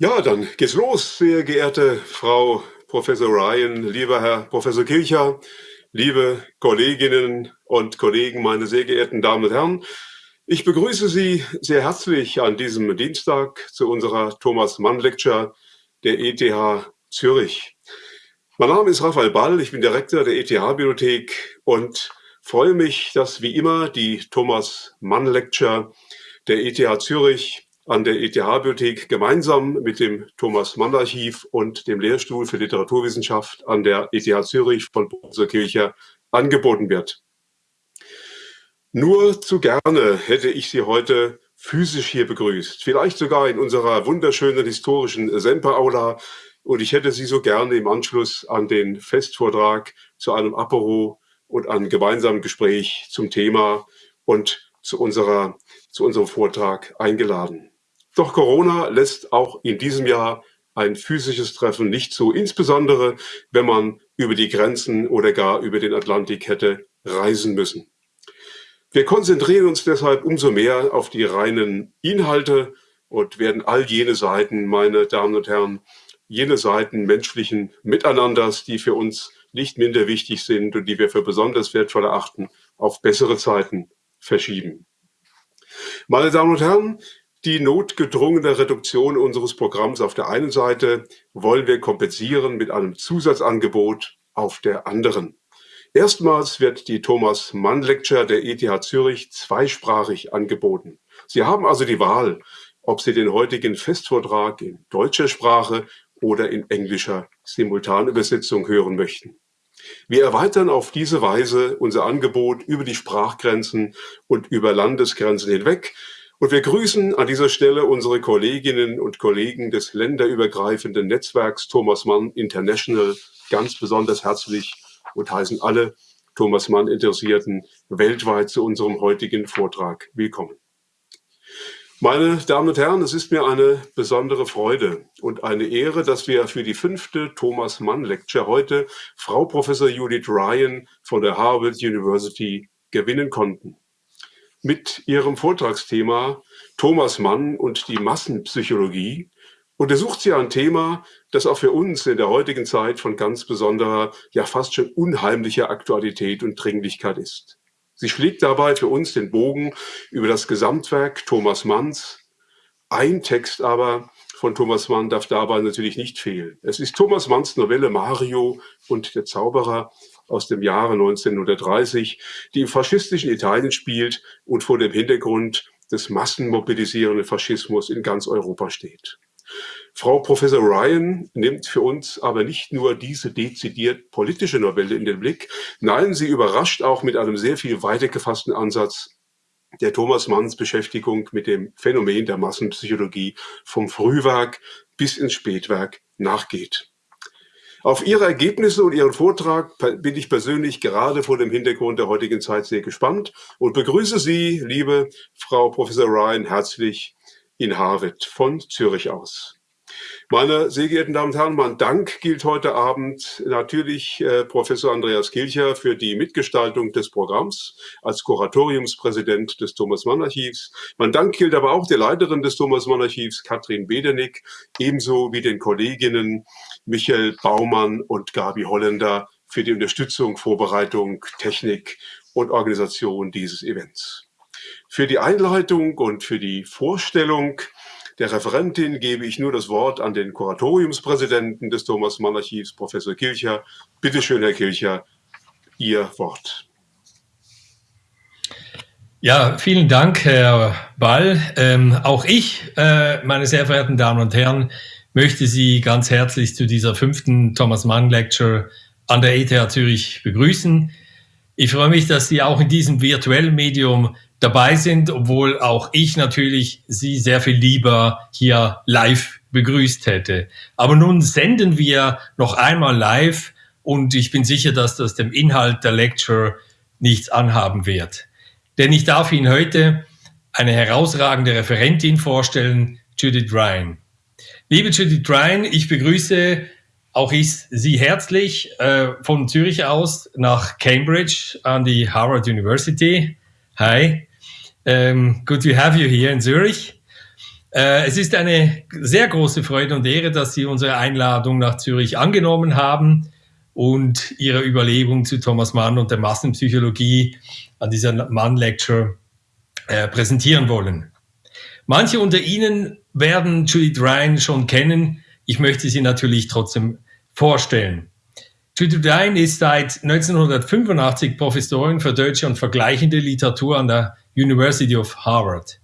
Ja, dann geht's los, sehr geehrte Frau Professor Ryan, lieber Herr Professor Kircher, liebe Kolleginnen und Kollegen, meine sehr geehrten Damen und Herren. Ich begrüße Sie sehr herzlich an diesem Dienstag zu unserer Thomas Mann Lecture der ETH Zürich. Mein Name ist Raphael Ball, ich bin Direktor der ETH-Bibliothek und freue mich, dass wie immer die Thomas Mann Lecture der ETH Zürich an der ETH-Bibliothek gemeinsam mit dem Thomas-Mann-Archiv und dem Lehrstuhl für Literaturwissenschaft an der ETH Zürich von Professor Kircher angeboten wird. Nur zu gerne hätte ich Sie heute physisch hier begrüßt, vielleicht sogar in unserer wunderschönen historischen Semper-Aula und ich hätte Sie so gerne im Anschluss an den Festvortrag zu einem Apero und einem gemeinsamen Gespräch zum Thema und zu, unserer, zu unserem Vortrag eingeladen. Doch Corona lässt auch in diesem Jahr ein physisches Treffen nicht zu, insbesondere wenn man über die Grenzen oder gar über den Atlantik hätte reisen müssen. Wir konzentrieren uns deshalb umso mehr auf die reinen Inhalte und werden all jene Seiten, meine Damen und Herren, jene Seiten menschlichen Miteinanders, die für uns nicht minder wichtig sind und die wir für besonders wertvoll erachten, auf bessere Zeiten verschieben. Meine Damen und Herren, die notgedrungene Reduktion unseres Programms auf der einen Seite wollen wir kompensieren mit einem Zusatzangebot auf der anderen. Erstmals wird die Thomas Mann Lecture der ETH Zürich zweisprachig angeboten. Sie haben also die Wahl, ob Sie den heutigen Festvortrag in deutscher Sprache oder in englischer Simultanübersetzung hören möchten. Wir erweitern auf diese Weise unser Angebot über die Sprachgrenzen und über Landesgrenzen hinweg und wir grüßen an dieser Stelle unsere Kolleginnen und Kollegen des länderübergreifenden Netzwerks Thomas Mann International ganz besonders herzlich und heißen alle Thomas Mann Interessierten weltweit zu unserem heutigen Vortrag willkommen. Meine Damen und Herren, es ist mir eine besondere Freude und eine Ehre, dass wir für die fünfte Thomas Mann Lecture heute Frau Professor Judith Ryan von der Harvard University gewinnen konnten mit ihrem Vortragsthema Thomas Mann und die Massenpsychologie untersucht sie ein Thema, das auch für uns in der heutigen Zeit von ganz besonderer, ja fast schon unheimlicher Aktualität und Dringlichkeit ist. Sie schlägt dabei für uns den Bogen über das Gesamtwerk Thomas Manns. Ein Text aber von Thomas Mann darf dabei natürlich nicht fehlen. Es ist Thomas Manns Novelle Mario und der Zauberer, aus dem Jahre 1930, die im faschistischen Italien spielt und vor dem Hintergrund des massenmobilisierenden Faschismus in ganz Europa steht. Frau Professor Ryan nimmt für uns aber nicht nur diese dezidiert politische Novelle in den Blick, nein, sie überrascht auch mit einem sehr viel weiter gefassten Ansatz der Thomas Manns Beschäftigung mit dem Phänomen der Massenpsychologie vom Frühwerk bis ins Spätwerk nachgeht. Auf Ihre Ergebnisse und Ihren Vortrag bin ich persönlich gerade vor dem Hintergrund der heutigen Zeit sehr gespannt und begrüße Sie, liebe Frau Professor Ryan, herzlich in Harvard von Zürich aus. Meine sehr geehrten Damen und Herren, mein Dank gilt heute Abend natürlich äh, Professor Andreas Kilcher für die Mitgestaltung des Programms als Kuratoriumspräsident des Thomas Mann Archivs. Mein Dank gilt aber auch der Leiterin des Thomas Mann Archivs, Katrin Bedernick, ebenso wie den Kolleginnen Michael Baumann und Gabi Holländer für die Unterstützung, Vorbereitung, Technik und Organisation dieses Events. Für die Einleitung und für die Vorstellung der Referentin gebe ich nur das Wort an den Kuratoriumspräsidenten des Thomas Mann Archivs, Professor Kilcher. Bitte schön, Herr Kilcher, Ihr Wort. Ja, vielen Dank, Herr Ball. Ähm, auch ich, äh, meine sehr verehrten Damen und Herren, möchte Sie ganz herzlich zu dieser fünften Thomas Mann Lecture an der ETH Zürich begrüßen. Ich freue mich, dass Sie auch in diesem virtuellen Medium dabei sind, obwohl auch ich natürlich Sie sehr viel lieber hier live begrüßt hätte. Aber nun senden wir noch einmal live und ich bin sicher, dass das dem Inhalt der Lecture nichts anhaben wird. Denn ich darf Ihnen heute eine herausragende Referentin vorstellen, Judith Ryan. Liebe Judith Ryan, ich begrüße auch ich Sie herzlich äh, von Zürich aus nach Cambridge an die Harvard University. Hi. Um, good to have you here in Zurich. Äh, es ist eine sehr große Freude und Ehre, dass Sie unsere Einladung nach Zürich angenommen haben und Ihre Überlegung zu Thomas Mann und der Massenpsychologie an dieser Mann-Lecture äh, präsentieren wollen. Manche unter Ihnen werden Judith Ryan schon kennen. Ich möchte sie natürlich trotzdem vorstellen. Judith Ryan ist seit 1985 Professorin für deutsche und vergleichende Literatur an der University of Harvard.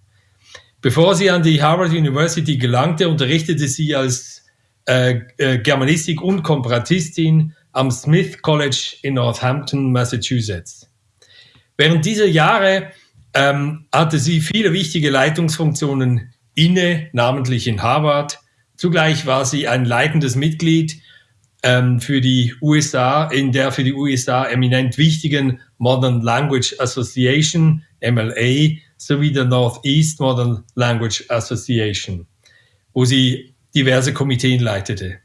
Bevor sie an die Harvard University gelangte, unterrichtete sie als äh, äh, Germanistik und Komparatistin am Smith College in Northampton, Massachusetts. Während dieser Jahre ähm, hatte sie viele wichtige Leitungsfunktionen inne, namentlich in Harvard. Zugleich war sie ein leitendes Mitglied ähm, für die USA, in der für die USA eminent wichtigen Modern Language Association, MLA, sowie der Northeast Modern Language Association, wo sie diverse Komiteen leitete.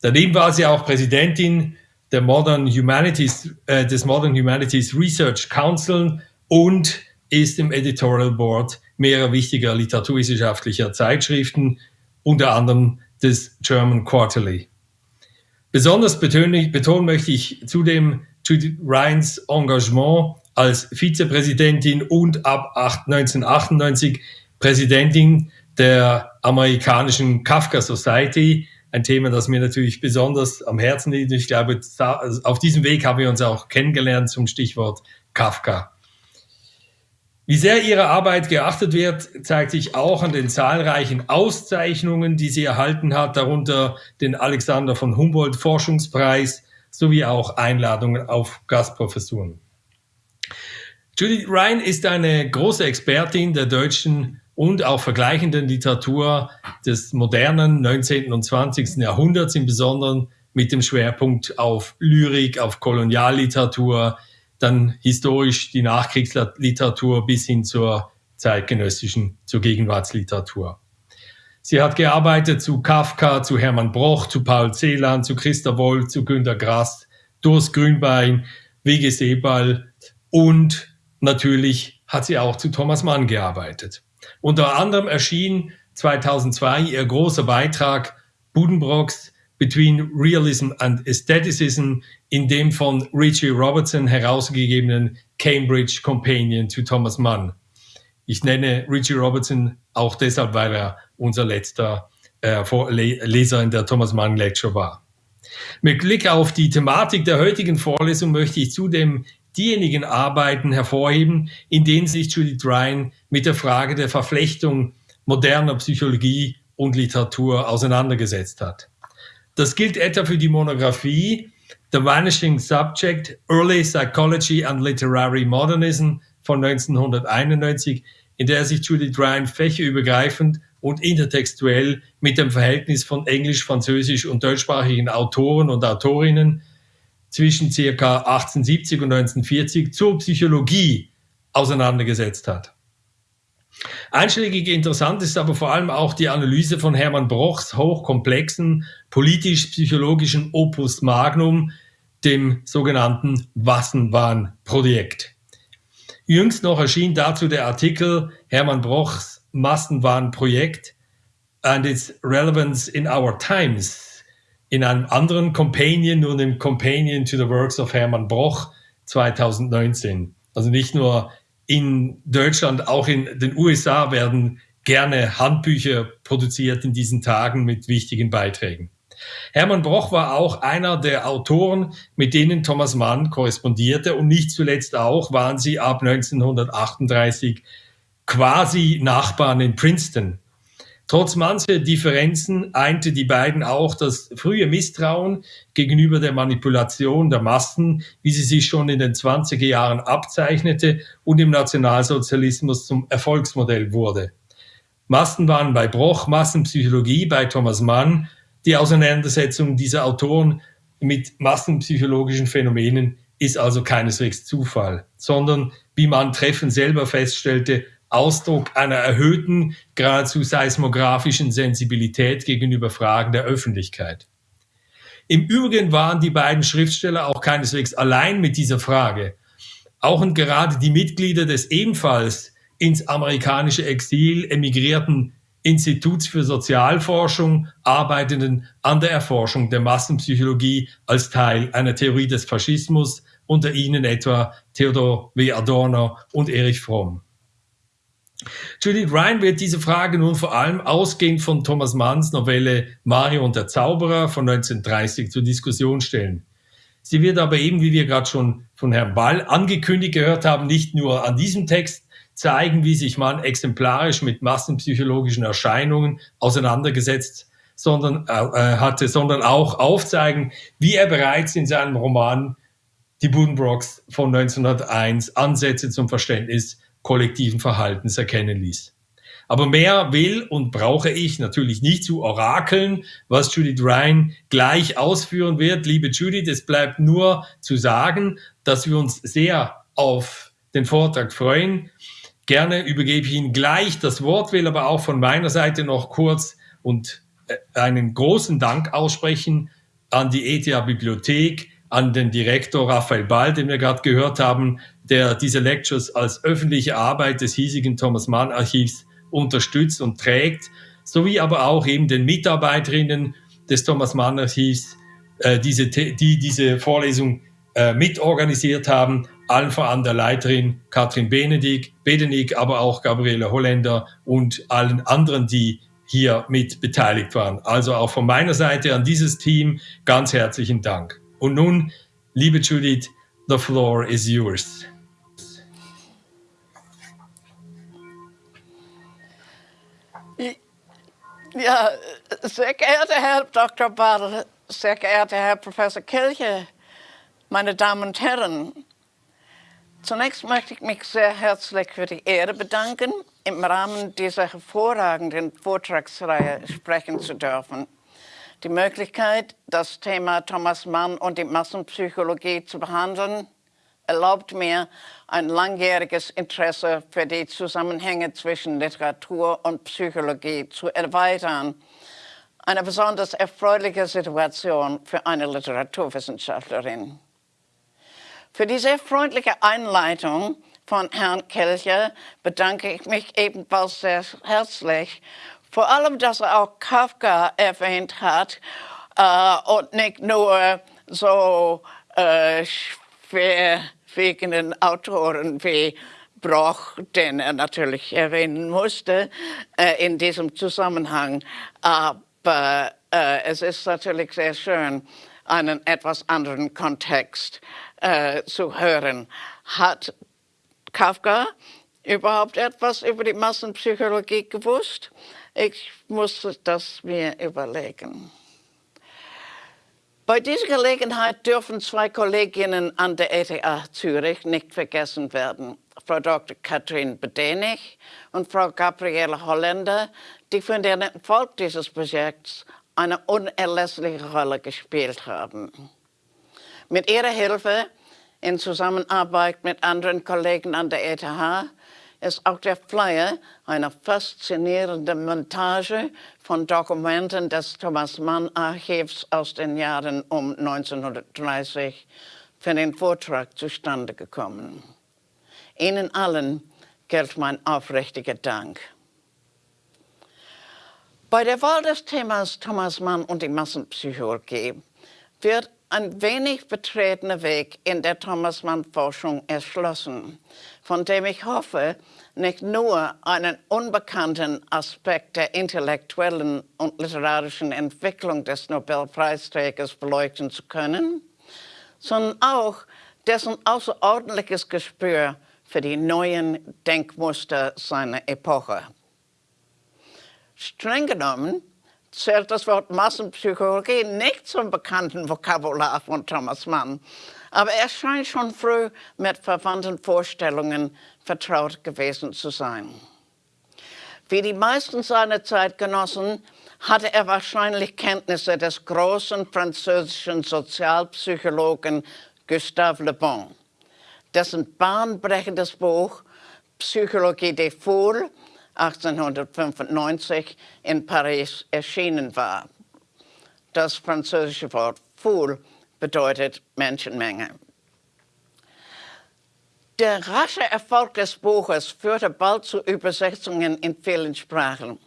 Daneben war sie auch Präsidentin der Modern Humanities, äh, des Modern Humanities Research Council und ist im Editorial Board mehrerer wichtiger literaturwissenschaftlicher Zeitschriften, unter anderem des German Quarterly. Besonders betonen, möchte ich zudem Judith Ryans Engagement als Vizepräsidentin und ab 1998 Präsidentin der amerikanischen Kafka Society. Ein Thema, das mir natürlich besonders am Herzen liegt. Ich glaube, auf diesem Weg haben wir uns auch kennengelernt zum Stichwort Kafka. Wie sehr ihre Arbeit geachtet wird, zeigt sich auch an den zahlreichen Auszeichnungen, die sie erhalten hat, darunter den Alexander von Humboldt Forschungspreis sowie auch Einladungen auf Gastprofessuren. Judith Ryan ist eine große Expertin der deutschen und auch vergleichenden Literatur des modernen 19. und 20. Jahrhunderts, im Besonderen mit dem Schwerpunkt auf Lyrik, auf Kolonialliteratur, dann historisch die Nachkriegsliteratur bis hin zur zeitgenössischen, zur Gegenwartsliteratur. Sie hat gearbeitet zu Kafka, zu Hermann Broch, zu Paul Celan, zu Christa Woll, zu Günter Grass, Durst Grünbein, W.G. Sebal und natürlich hat sie auch zu Thomas Mann gearbeitet. Unter anderem erschien 2002 ihr großer Beitrag Budenbrocks Between Realism and Aestheticism in dem von Richie Robertson herausgegebenen Cambridge Companion zu Thomas Mann. Ich nenne Richie Robertson auch deshalb, weil er unser letzter äh, Leser in der Thomas Mann Lecture war. Mit Blick auf die Thematik der heutigen Vorlesung möchte ich zudem diejenigen Arbeiten hervorheben, in denen sich Judith Ryan mit der Frage der Verflechtung moderner Psychologie und Literatur auseinandergesetzt hat. Das gilt etwa für die Monographie The Vanishing Subject, Early Psychology and Literary Modernism von 1991, in der sich Judith Ryan fächerübergreifend und intertextuell mit dem Verhältnis von englisch, französisch und deutschsprachigen Autoren und Autorinnen zwischen circa 1870 und 1940 zur Psychologie auseinandergesetzt hat. Einschlägig interessant ist aber vor allem auch die Analyse von Hermann Brochs hochkomplexen politisch-psychologischen Opus Magnum, dem sogenannten Massenwahn-Projekt. Jüngst noch erschien dazu der Artikel Hermann Brochs Massenwahn-Projekt and its relevance in our times in einem anderen Companion, nur dem Companion to the Works of Hermann Broch 2019. Also nicht nur in Deutschland, auch in den USA werden gerne Handbücher produziert in diesen Tagen mit wichtigen Beiträgen. Hermann Broch war auch einer der Autoren, mit denen Thomas Mann korrespondierte und nicht zuletzt auch waren sie ab 1938 quasi Nachbarn in Princeton. Trotz mancher Differenzen einte die beiden auch das frühe Misstrauen gegenüber der Manipulation der Massen, wie sie sich schon in den 20er Jahren abzeichnete und im Nationalsozialismus zum Erfolgsmodell wurde. Massen waren bei Broch, Massenpsychologie bei Thomas Mann. Die Auseinandersetzung dieser Autoren mit massenpsychologischen Phänomenen ist also keineswegs Zufall, sondern, wie man treffend selber feststellte, Ausdruck einer erhöhten, geradezu seismografischen Sensibilität gegenüber Fragen der Öffentlichkeit. Im Übrigen waren die beiden Schriftsteller auch keineswegs allein mit dieser Frage. Auch und gerade die Mitglieder des ebenfalls ins amerikanische Exil emigrierten Instituts für Sozialforschung arbeitenden an der Erforschung der Massenpsychologie als Teil einer Theorie des Faschismus, unter ihnen etwa Theodor W. Adorno und Erich Fromm. Judith Ryan wird diese Frage nun vor allem ausgehend von Thomas Manns Novelle Mario und der Zauberer von 1930 zur Diskussion stellen. Sie wird aber eben, wie wir gerade schon von Herrn Ball angekündigt gehört haben, nicht nur an diesem Text zeigen, wie sich man exemplarisch mit massenpsychologischen Erscheinungen auseinandergesetzt sondern, äh, äh hatte, sondern auch aufzeigen, wie er bereits in seinem Roman Die Buddenbrocks von 1901 Ansätze zum Verständnis kollektiven Verhaltens erkennen ließ. Aber mehr will und brauche ich natürlich nicht zu orakeln, was Judith Ryan gleich ausführen wird. Liebe Judith, es bleibt nur zu sagen, dass wir uns sehr auf den Vortrag freuen. Gerne übergebe ich Ihnen gleich das Wort, will aber auch von meiner Seite noch kurz und äh, einen großen Dank aussprechen an die ETH Bibliothek, an den Direktor Raphael Ball, den wir gerade gehört haben, der diese Lectures als öffentliche Arbeit des hiesigen Thomas Mann Archivs unterstützt und trägt, sowie aber auch eben den Mitarbeiterinnen des Thomas Mann Archivs, äh, diese, die diese Vorlesung äh, mitorganisiert haben, allen voran der Leiterin Katrin Benedig, Bedenig, aber auch Gabriele Holländer und allen anderen, die hier mit beteiligt waren. Also auch von meiner Seite an dieses Team ganz herzlichen Dank. Und nun, liebe Judith, the floor is yours. Ja, sehr geehrter Herr Dr. Ball, sehr geehrter Herr Professor Kelche, meine Damen und Herren, zunächst möchte ich mich sehr herzlich für die Ehre bedanken, im Rahmen dieser hervorragenden Vortragsreihe sprechen zu dürfen die Möglichkeit, das Thema Thomas Mann und die Massenpsychologie zu behandeln, erlaubt mir ein langjähriges Interesse für die Zusammenhänge zwischen Literatur und Psychologie zu erweitern. Eine besonders erfreuliche Situation für eine Literaturwissenschaftlerin. Für diese freundliche Einleitung von Herrn Kelcher bedanke ich mich ebenfalls sehr herzlich vor allem, dass er auch Kafka erwähnt hat äh, und nicht nur so äh, schwerwiegenden Autoren wie Broch, den er natürlich erwähnen musste äh, in diesem Zusammenhang. Aber äh, es ist natürlich sehr schön, einen etwas anderen Kontext äh, zu hören. Hat Kafka überhaupt etwas über die Massenpsychologie gewusst? Ich musste das mir überlegen. Bei dieser Gelegenheit dürfen zwei Kolleginnen an der ETH Zürich nicht vergessen werden. Frau Dr. Katrin Bedenig und Frau Gabriele Holländer, die für den Erfolg dieses Projekts eine unerlässliche Rolle gespielt haben. Mit ihrer Hilfe in Zusammenarbeit mit anderen Kollegen an der ETH ist auch der Flyer eine faszinierende Montage von Dokumenten des Thomas Mann Archivs aus den Jahren um 1930 für den Vortrag zustande gekommen. Ihnen allen gilt mein aufrichtiger Dank. Bei der Wahl des Themas Thomas Mann und die Massenpsychologie wird ein wenig betretener Weg in der Thomas Mann-Forschung erschlossen, von dem ich hoffe, nicht nur einen unbekannten Aspekt der intellektuellen und literarischen Entwicklung des Nobelpreisträgers beleuchten zu können, sondern auch dessen außerordentliches Gespür für die neuen Denkmuster seiner Epoche. Streng genommen zählt das Wort Massenpsychologie nicht zum bekannten Vokabular von Thomas Mann, aber er scheint schon früh mit verwandten Vorstellungen vertraut gewesen zu sein. Wie die meisten seiner Zeitgenossen hatte er wahrscheinlich Kenntnisse des großen französischen Sozialpsychologen Gustave Le Bon, dessen bahnbrechendes Buch Psychologie des Foules 1895 in Paris erschienen war. Das französische Wort Foule bedeutet Menschenmenge. Der rasche Erfolg des Buches führte bald zu Übersetzungen in vielen Sprachen.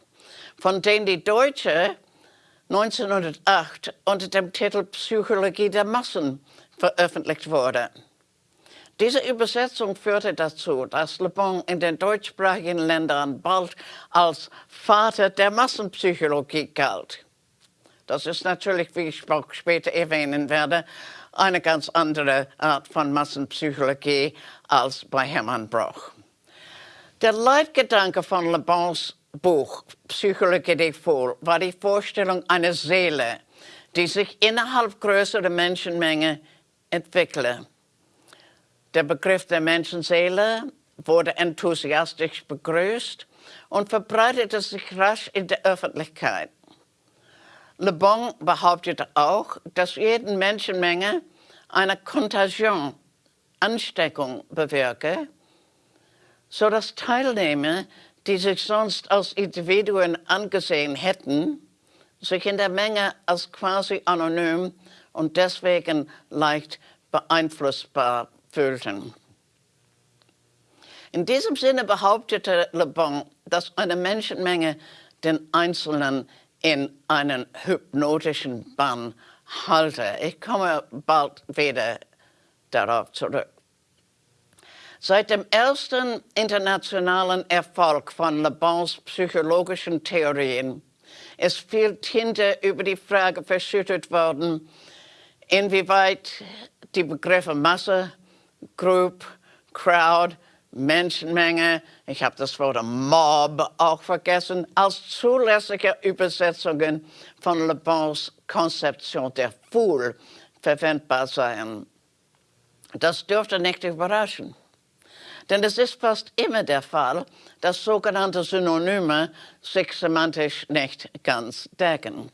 von denen die deutsche 1908 unter dem Titel Psychologie der Massen veröffentlicht wurde. Diese Übersetzung führte dazu, dass Le Bon in den deutschsprachigen Ländern bald als Vater der Massenpsychologie galt. Das ist natürlich, wie ich auch später erwähnen werde, eine ganz andere Art von Massenpsychologie als bei Hermann Broch. Der Leitgedanke von Le Bons Buch Psychologie des Fouls war die Vorstellung einer Seele, die sich innerhalb größerer Menschenmenge entwickle. Der Begriff der Menschenseele wurde enthusiastisch begrüßt und verbreitete sich rasch in der Öffentlichkeit. Le Bon behauptete auch, dass jede Menschenmenge eine Kontagion, Ansteckung bewirke, sodass Teilnehmer, die sich sonst als Individuen angesehen hätten, sich in der Menge als quasi anonym und deswegen leicht beeinflussbar fühlten. In diesem Sinne behauptete Le Bon, dass eine Menschenmenge den Einzelnen in einen hypnotischen Bann halte. Ich komme bald wieder darauf zurück. Seit dem ersten internationalen Erfolg von Le Bons psychologischen Theorien ist viel Tinte über die Frage verschüttet worden, inwieweit die Begriffe Masse, Group, Crowd Menschenmenge, ich habe das Wort Mob auch vergessen, als zulässige Übersetzungen von Le Bons Konzeption der Foule verwendbar seien. Das dürfte nicht überraschen. Denn es ist fast immer der Fall, dass sogenannte Synonyme sich semantisch nicht ganz decken.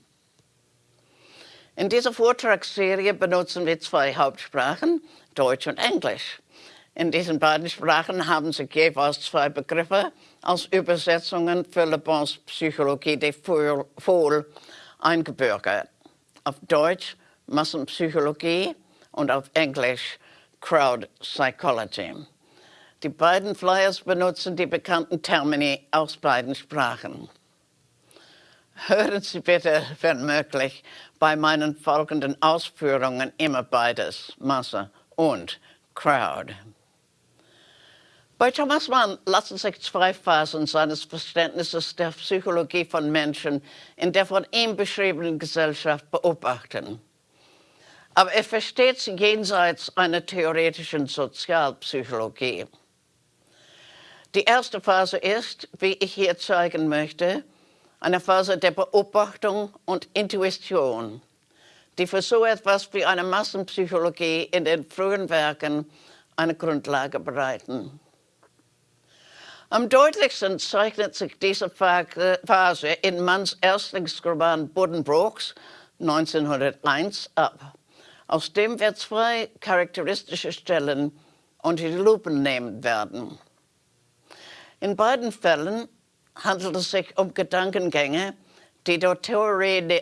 In dieser Vortragsserie benutzen wir zwei Hauptsprachen, Deutsch und Englisch. In diesen beiden Sprachen haben sich jeweils zwei Begriffe als Übersetzungen für Le Bons Psychologie des Foules eingebürgert. Auf Deutsch Massenpsychologie und auf Englisch Crowd Psychology. Die beiden Flyers benutzen die bekannten Termini aus beiden Sprachen. Hören Sie bitte, wenn möglich, bei meinen folgenden Ausführungen immer beides, Masse und Crowd. Bei Thomas Mann lassen sich zwei Phasen seines Verständnisses der Psychologie von Menschen in der von ihm beschriebenen Gesellschaft beobachten. Aber er versteht sie jenseits einer theoretischen Sozialpsychologie. Die erste Phase ist, wie ich hier zeigen möchte, eine Phase der Beobachtung und Intuition, die für so etwas wie eine Massenpsychologie in den frühen Werken eine Grundlage bereiten. Am deutlichsten zeichnet sich diese Phase in Manns Erstlingsroman Buddenbrooks 1901 ab. Aus dem wir zwei charakteristische Stellen unter die Lupe nehmen werden. In beiden Fällen handelt es sich um Gedankengänge, die der Theorie,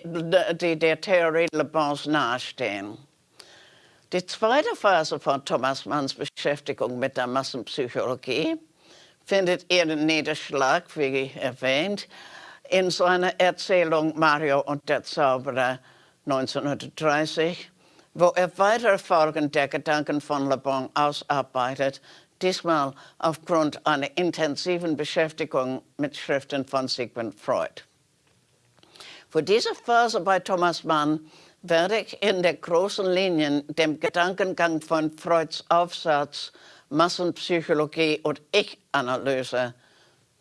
die der Theorie Le Bons nahestehen. Die zweite Phase von Thomas Manns Beschäftigung mit der Massenpsychologie findet ihren Niederschlag, wie erwähnt, in seiner Erzählung Mario und der Zauberer 1930, wo er weitere Folgen der Gedanken von Le Bon ausarbeitet, diesmal aufgrund einer intensiven Beschäftigung mit Schriften von Sigmund Freud. Für diese Phase bei Thomas Mann werde ich in der großen Linien dem Gedankengang von Freuds Aufsatz Massenpsychologie und Ich-Analyse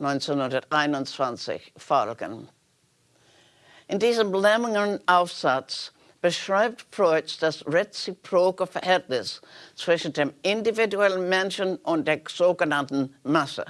1921 folgen. In diesem längeren Aufsatz beschreibt Freud das reziproke Verhältnis zwischen dem individuellen Menschen und der sogenannten Masse.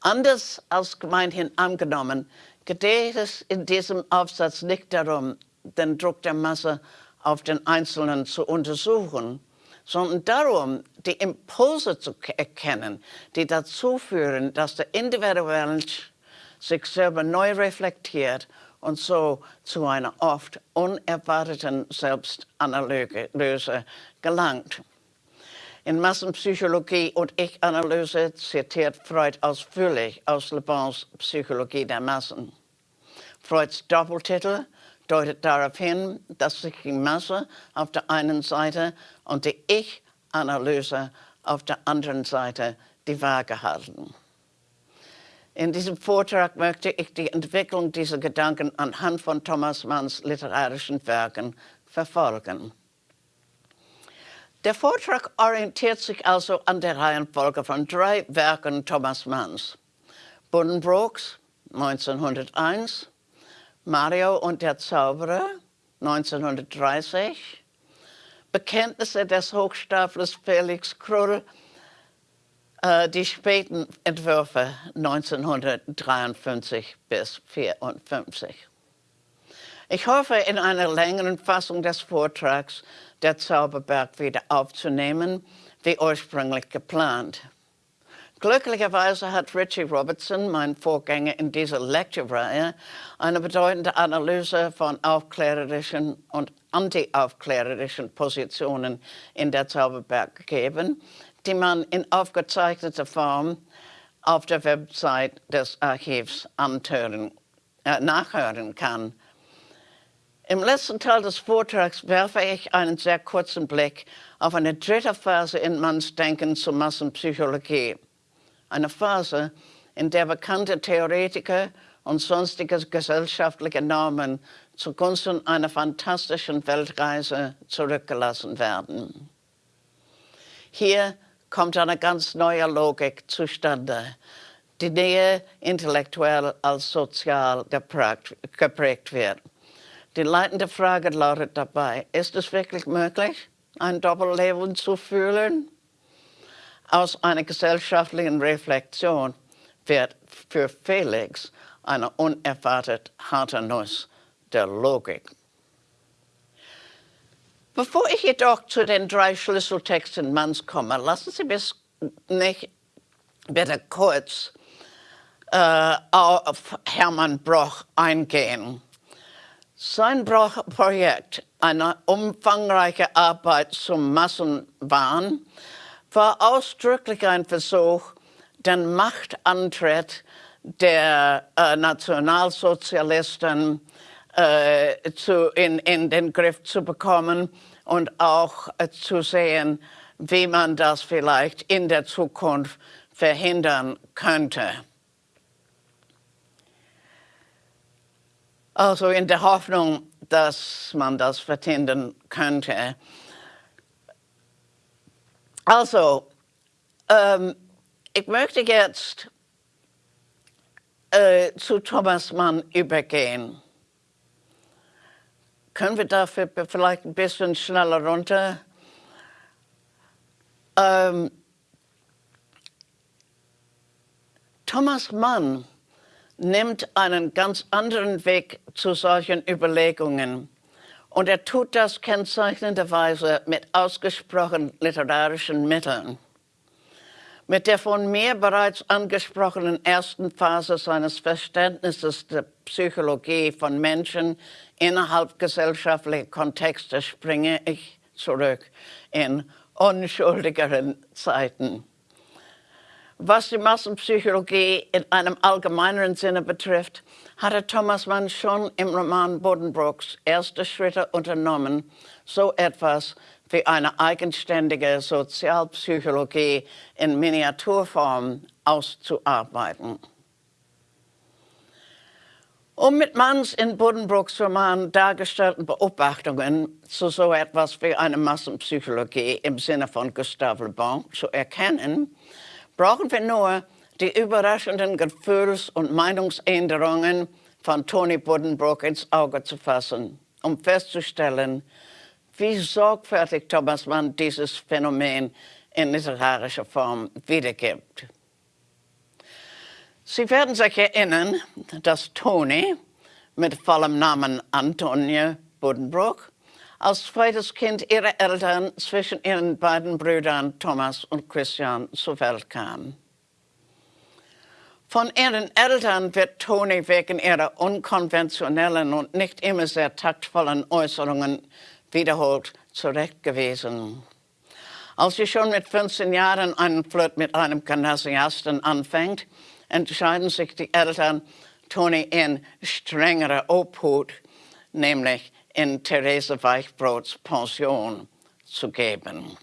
Anders als gemeinhin angenommen, geht es in diesem Aufsatz nicht darum, den Druck der Masse auf den Einzelnen zu untersuchen, sondern darum, die Impulse zu erkennen, die dazu führen, dass der individuelle Mensch sich selber neu reflektiert und so zu einer oft unerwarteten Selbstanalyse gelangt. In Massenpsychologie und Ich-Analyse zitiert Freud ausführlich aus Le Bons Psychologie der Massen. Freuds Doppeltitel deutet darauf hin, dass sich die Masse auf der einen Seite und die Ich-Analyse auf der anderen Seite die Waage halten. In diesem Vortrag möchte ich die Entwicklung dieser Gedanken anhand von Thomas Manns literarischen Werken verfolgen. Der Vortrag orientiert sich also an der Reihenfolge von drei Werken Thomas Manns. Buddenbrooks 1901, Mario und der Zauberer 1930, Bekenntnisse des Hochstaplers Felix Krull, äh, die späten Entwürfe 1953 bis 1954. Ich hoffe, in einer längeren Fassung des Vortrags der Zauberberg wieder aufzunehmen, wie ursprünglich geplant. Glücklicherweise hat Richie Robertson, mein Vorgänger in dieser Lecture-Reihe, eine bedeutende Analyse von aufklärerischen und anti-aufklärerischen Positionen in der Zauberberg gegeben, die man in aufgezeichneter Form auf der Website des Archivs antören, äh, nachhören kann. Im letzten Teil des Vortrags werfe ich einen sehr kurzen Blick auf eine dritte Phase in Manns Denken zur Massenpsychologie eine Phase, in der bekannte Theoretiker und sonstige gesellschaftliche Normen zugunsten einer fantastischen Weltreise zurückgelassen werden. Hier kommt eine ganz neue Logik zustande, die näher intellektuell als sozial geprägt wird. Die leitende Frage lautet dabei, ist es wirklich möglich, ein Doppelleben zu fühlen? Aus einer gesellschaftlichen Reflexion wird für Felix eine unerwartet harte Nuss der Logik. Bevor ich jedoch zu den drei Schlüsseltexten Manns komme, lassen Sie mich nicht bitte kurz äh, auf Hermann Broch eingehen. Sein Broch-Projekt, eine umfangreiche Arbeit zum Massenwahn, war ausdrücklich ein Versuch, den Machtantritt der äh, Nationalsozialisten äh, zu, in, in, den Griff zu bekommen und auch äh, zu sehen, wie man das vielleicht in der Zukunft verhindern könnte. Also in der Hoffnung, dass man das verhindern könnte. Also, ähm, ich möchte jetzt äh, zu Thomas Mann übergehen. Können wir dafür vielleicht ein bisschen schneller runter? Ähm, Thomas Mann nimmt einen ganz anderen Weg zu solchen Überlegungen. Und er tut das kennzeichnenderweise mit ausgesprochen literarischen Mitteln. Mit der von mir bereits angesprochenen ersten Phase seines Verständnisses der Psychologie von Menschen innerhalb gesellschaftlicher Kontexte springe ich zurück in unschuldigeren Zeiten. Was die Massenpsychologie in einem allgemeineren Sinne betrifft, hatte Thomas Mann schon im Roman Bodenbrooks erste Schritte unternommen, so etwas wie eine eigenständige Sozialpsychologie in Miniaturform auszuarbeiten. Um mit Manns in Buddenbrooks Roman dargestellten Beobachtungen zu so etwas wie eine Massenpsychologie im Sinne von Gustave Le Bon zu erkennen, brauchen wir nur die überraschenden Gefühls- und Meinungsänderungen von Tony Buddenbrook ins Auge zu fassen, um festzustellen, wie sorgfältig Thomas Mann dieses Phänomen in literarischer Form wiedergibt. Sie werden sich erinnern, dass Tony mit vollem Namen Antonia Buddenbrook als zweites Kind ihrer Eltern zwischen ihren beiden Brüdern Thomas und Christian zur Welt kam. Von ihren Eltern wird Toni wegen ihrer unkonventionellen und nicht immer sehr taktvollen Äußerungen wiederholt zurechtgewiesen. Als sie schon mit 15 Jahren einen Flirt mit einem Gymnasiasten anfängt, entscheiden sich die Eltern, Toni in strengere Obhut, nämlich in Therese Weichbrots Pension zu geben.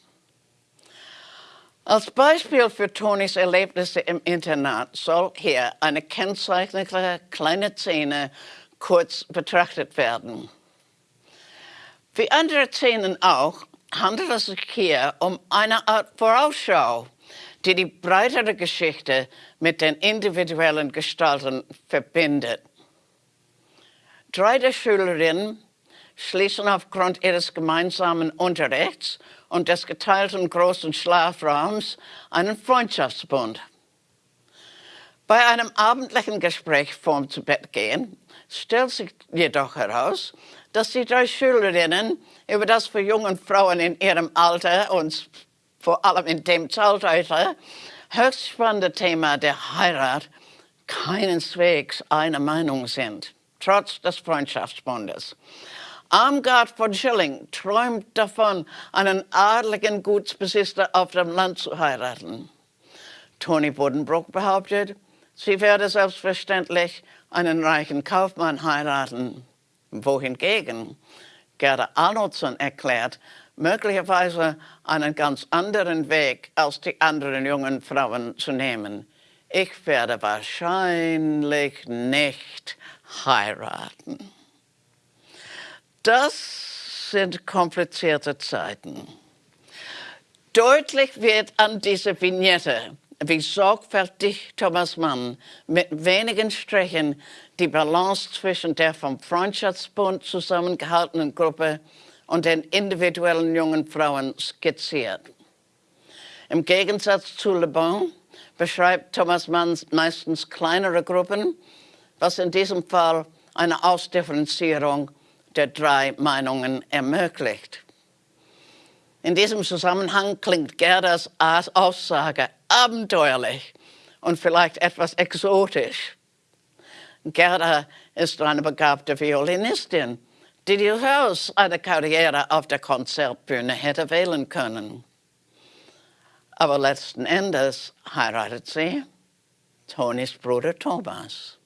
Als Beispiel für Tonis Erlebnisse im Internat soll hier eine kennzeichnende kleine Szene kurz betrachtet werden. Wie andere Szenen auch, handelt es sich hier um eine Art Vorausschau, die die breitere Geschichte mit den individuellen Gestalten verbindet. Drei der Schülerinnen schließen aufgrund ihres gemeinsamen Unterrichts und des geteilten großen Schlafraums einen Freundschaftsbund. Bei einem abendlichen Gespräch vorm zu Bett gehen stellt sich jedoch heraus, dass die drei Schülerinnen über das für junge Frauen in ihrem Alter und vor allem in dem Zeitalter höchst spannende Thema der Heirat keineswegs einer Meinung sind, trotz des Freundschaftsbundes. Armgard von Schilling träumt davon, einen adligen Gutsbesitzer auf dem Land zu heiraten. Toni Buddenbrook behauptet, sie werde selbstverständlich einen reichen Kaufmann heiraten. Wohingegen Gerda Arnoldson erklärt, möglicherweise einen ganz anderen Weg als die anderen jungen Frauen zu nehmen. Ich werde wahrscheinlich nicht heiraten. Das sind komplizierte Zeiten. Deutlich wird an dieser Vignette, wie sorgfältig Thomas Mann mit wenigen Strichen die Balance zwischen der vom Freundschaftsbund zusammengehaltenen Gruppe und den individuellen jungen Frauen skizziert. Im Gegensatz zu Le Bon beschreibt Thomas Mann meistens kleinere Gruppen, was in diesem Fall eine Ausdifferenzierung der drei Meinungen ermöglicht. In diesem Zusammenhang klingt Gerdas Aussage abenteuerlich und vielleicht etwas exotisch. Gerda ist eine begabte Violinistin, die durchaus eine Karriere auf der Konzertbühne hätte wählen können. Aber letzten Endes heiratet sie Tonis Bruder Thomas.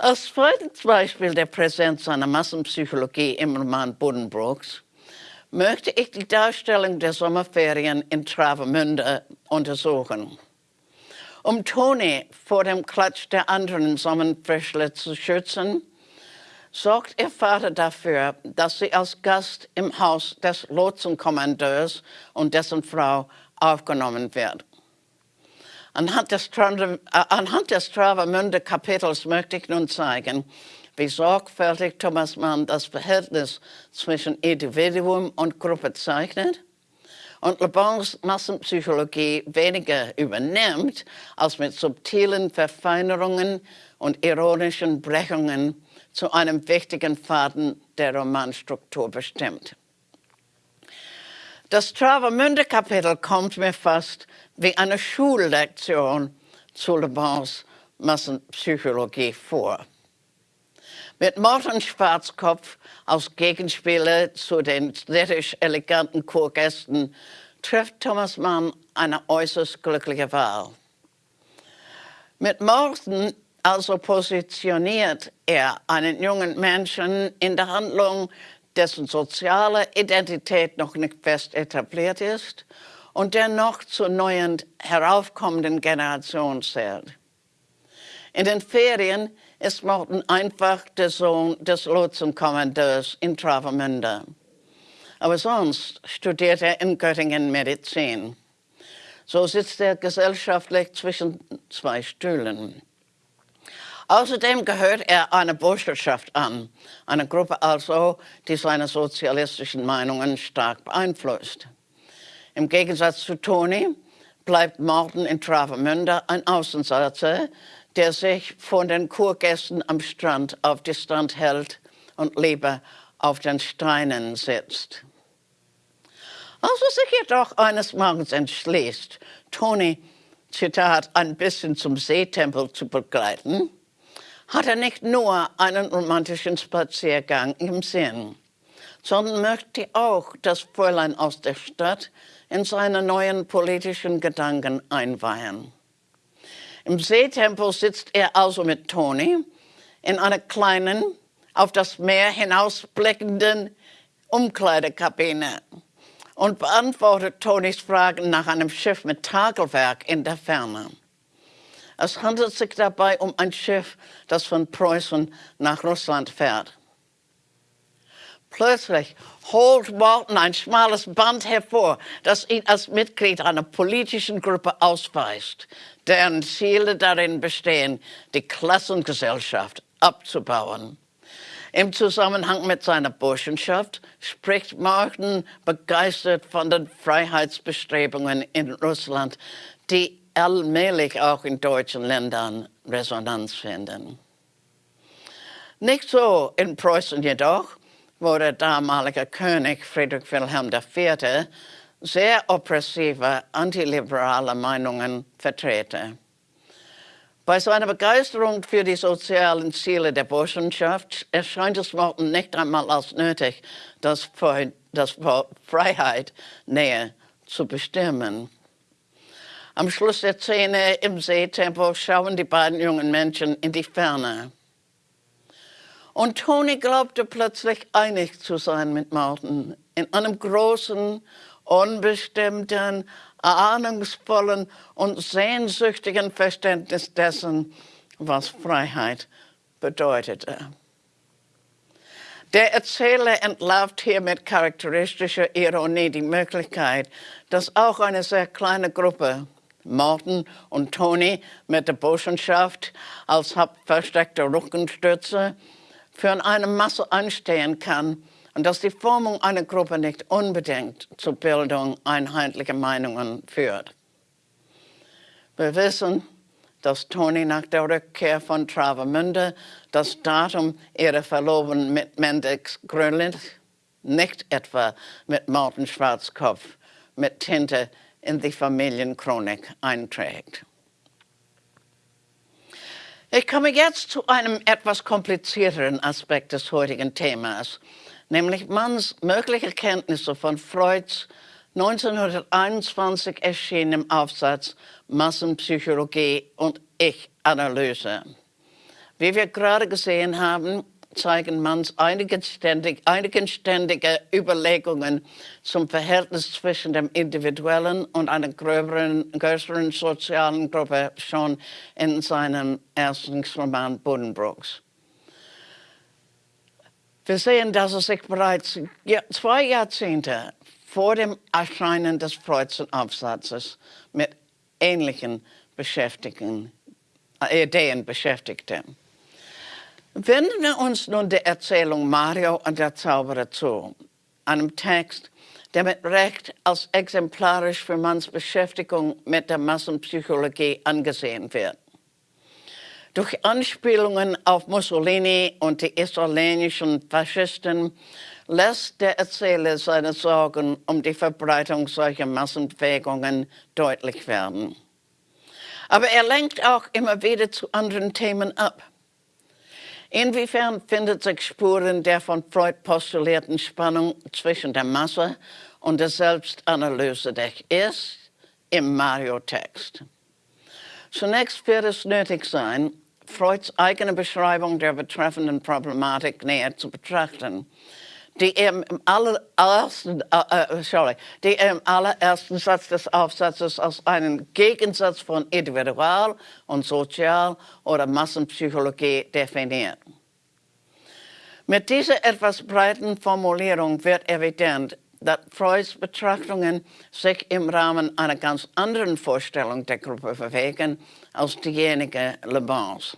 Als zweites Beispiel der Präsenz einer Massenpsychologie im Roman Buddenbrooks möchte ich die Darstellung der Sommerferien in Travemünde untersuchen. Um Toni vor dem Klatsch der anderen Sommerfrischler zu schützen, sorgt ihr Vater dafür, dass sie als Gast im Haus des Lotsenkommandeurs und dessen Frau aufgenommen wird. Anhand des, äh, anhand des Travemünde Kapitels möchte ich nun zeigen, wie sorgfältig Thomas Mann das Verhältnis zwischen Individuum und Gruppe zeichnet und Le Bons Massenpsychologie weniger übernimmt, als mit subtilen Verfeinerungen und ironischen Brechungen zu einem wichtigen Faden der Romanstruktur bestimmt. Das Travemünde-Kapitel kommt mir fast wie eine Schullektion zu Le Bons Massenpsychologie vor. Mit Morten Schwarzkopf als Gegenspieler zu den städtisch eleganten Chorgästen trifft Thomas Mann eine äußerst glückliche Wahl. Mit Morten also positioniert er einen jungen Menschen in der Handlung, dessen soziale Identität noch nicht fest etabliert ist und der noch zur neuen heraufkommenden Generation zählt. In den Ferien ist Morten einfach der Sohn des Lotsenkommandeurs in Travemünde. Aber sonst studiert er in Göttingen Medizin. So sitzt er gesellschaftlich zwischen zwei Stühlen. Außerdem gehört er einer Burscherschaft an, einer Gruppe also, die seine sozialistischen Meinungen stark beeinflusst. Im Gegensatz zu Toni bleibt Morten in Travemünde ein Außenseiter, der sich von den Kurgästen am Strand auf Distanz hält und lieber auf den Steinen sitzt. Als er sich jedoch eines Morgens entschließt, Toni, Zitat, ein bisschen zum Seetempel zu begleiten, hat er nicht nur einen romantischen Spaziergang im Sinn, sondern möchte auch das Fräulein aus der Stadt in seine neuen politischen Gedanken einweihen. Im Seetempo sitzt er also mit Toni in einer kleinen, auf das Meer hinausblickenden Umkleidekabine und beantwortet Tonis Fragen nach einem Schiff mit Tagelwerk in der Ferne. Es handelt sich dabei um ein Schiff, das von Preußen nach Russland fährt. Plötzlich holt Walton ein schmales Band hervor, das ihn als Mitglied einer politischen Gruppe ausweist, deren Ziele darin bestehen, die Klassengesellschaft abzubauen. Im Zusammenhang mit seiner Burschenschaft spricht Martin begeistert von den Freiheitsbestrebungen in Russland, die allmählich auch in deutschen Ländern Resonanz finden. Nicht so in Preußen jedoch, wo der damalige König Friedrich Wilhelm IV. sehr oppressive antiliberale Meinungen vertrete. Bei seiner Begeisterung für die sozialen Ziele der Burschenschaft erscheint es Morten nicht einmal als nötig, das, das Wort Freiheit näher zu bestimmen. Am Schluss der Szene im Seetempo schauen die beiden jungen Menschen in die Ferne. Und Toni glaubte plötzlich einig zu sein mit Martin in einem großen, unbestimmten, ahnungsvollen und sehnsüchtigen Verständnis dessen, was Freiheit bedeutete. Der Erzähler entlarvt hier mit charakteristischer Ironie die Möglichkeit, dass auch eine sehr kleine Gruppe, Morten und Toni mit der Burschenschaft als versteckter Rückenstütze, für eine Masse anstehen kann, und dass die Formung einer Gruppe nicht unbedingt zur Bildung einheitlicher Meinungen führt. Wir wissen, dass Toni nach der Rückkehr von Travemünde das Datum ihrer Verlobung mit Mendix Grönlich nicht etwa mit Martin Schwarzkopf mit Tinte in die Familienchronik einträgt. Ich komme jetzt zu einem etwas komplizierteren Aspekt des heutigen Themas, nämlich Manns mögliche Kenntnisse von Freuds 1921 erschienenem Aufsatz Massenpsychologie und Ich-Analyse. Wie wir gerade gesehen haben, zeigen Manns eigenständig, eigenständige Überlegungen zum Verhältnis zwischen dem Individuellen und einer gröberen, größeren sozialen Gruppe schon in seinem ersten Roman Buddenbrooks. Wir sehen, dass er sich bereits zwei Jahrzehnte vor dem Erscheinen des Freudschen Aufsatzes mit ähnlichen Beschäftigten, äh, Ideen beschäftigte. Wenden wir uns nun der Erzählung Mario und der Zauberer zu, einem Text, der mit Recht als exemplarisch für Manns Beschäftigung mit der Massenpsychologie angesehen wird. Durch Anspielungen auf Mussolini und die italienischen Faschisten lässt der Erzähler seine Sorgen um die Verbreitung solcher Massenbewegungen deutlich werden. Aber er lenkt auch immer wieder zu anderen Themen ab. Inwiefern findet sich Spuren der von Freud postulierten Spannung zwischen der Masse und der Selbstanalyse der ist im Mario-Text. Zunächst wird es nötig sein, Freuds eigene Beschreibung der betreffenden Problematik näher zu betrachten, die im allerersten, äh, äh, sorry, die im allerersten Satz des Aufsatzes als einen Gegensatz von Individual- und Sozial- oder Massenpsychologie definiert. Mit dieser etwas breiten Formulierung wird evident, dass Freuds Betrachtungen sich im Rahmen einer ganz anderen Vorstellung der Gruppe bewegen als diejenige Le Bons.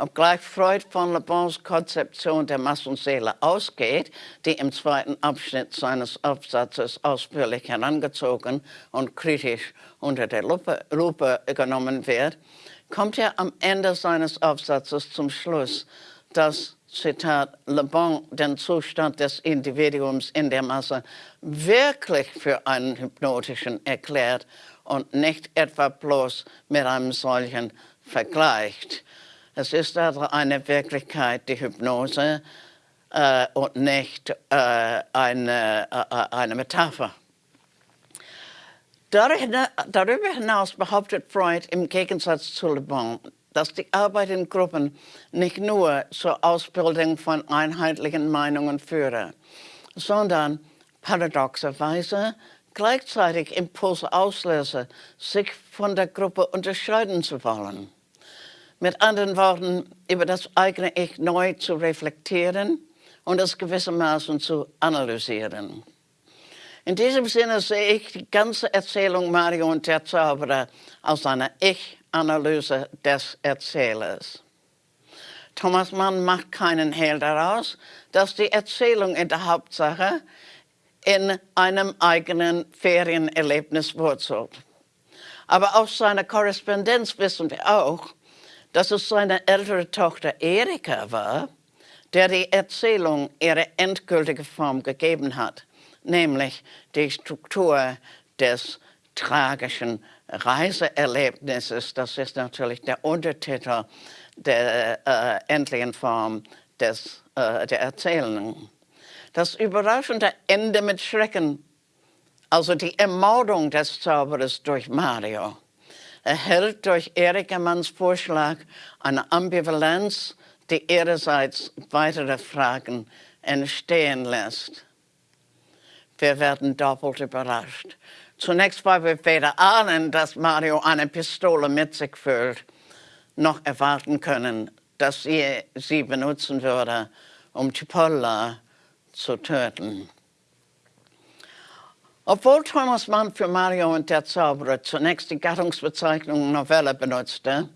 Obgleich Freud von Le Bons Konzeption der Massenseele ausgeht, die im zweiten Abschnitt seines Aufsatzes ausführlich herangezogen und kritisch unter der Lupe, Lupe genommen wird, kommt er am Ende seines Aufsatzes zum Schluss, dass Zitat, Le Bon den Zustand des Individuums in der Masse wirklich für einen hypnotischen erklärt und nicht etwa bloß mit einem solchen vergleicht. Es ist also eine Wirklichkeit, die Hypnose, äh, und nicht äh, eine, äh, eine Metapher. Darüber hinaus behauptet Freud im Gegensatz zu Le Bon, dass die Arbeit in Gruppen nicht nur zur Ausbildung von einheitlichen Meinungen führe, sondern paradoxerweise gleichzeitig Impulse auslöse, sich von der Gruppe unterscheiden zu wollen. Mit anderen Worten, über das eigene Ich neu zu reflektieren und es gewissermaßen zu analysieren. In diesem Sinne sehe ich die ganze Erzählung Mario und der Zauberer als eine Ich-Analyse des Erzählers. Thomas Mann macht keinen Hehl daraus, dass die Erzählung in der Hauptsache in einem eigenen Ferienerlebnis wurzelt. Aber aus seiner Korrespondenz wissen wir auch, dass es seine ältere Tochter Erika war, der die Erzählung ihre endgültige Form gegeben hat nämlich die Struktur des tragischen Reiseerlebnisses. Das ist natürlich der Untertitel der äh, endlichen Form des, äh, der Erzählung. Das überraschende Ende mit Schrecken, also die Ermordung des Zauberers durch Mario, erhält durch Erika Manns Vorschlag eine Ambivalenz, die ihrerseits weitere Fragen entstehen lässt wir werden doppelt überrascht. Zunächst, weil wir weder ahnen, dass Mario eine Pistole mit sich führt, noch erwarten können, dass sie sie benutzen würde, um Cipolla zu töten. Obwohl Thomas Mann für Mario und der Zauberer zunächst die Gattungsbezeichnung Novelle benutzte,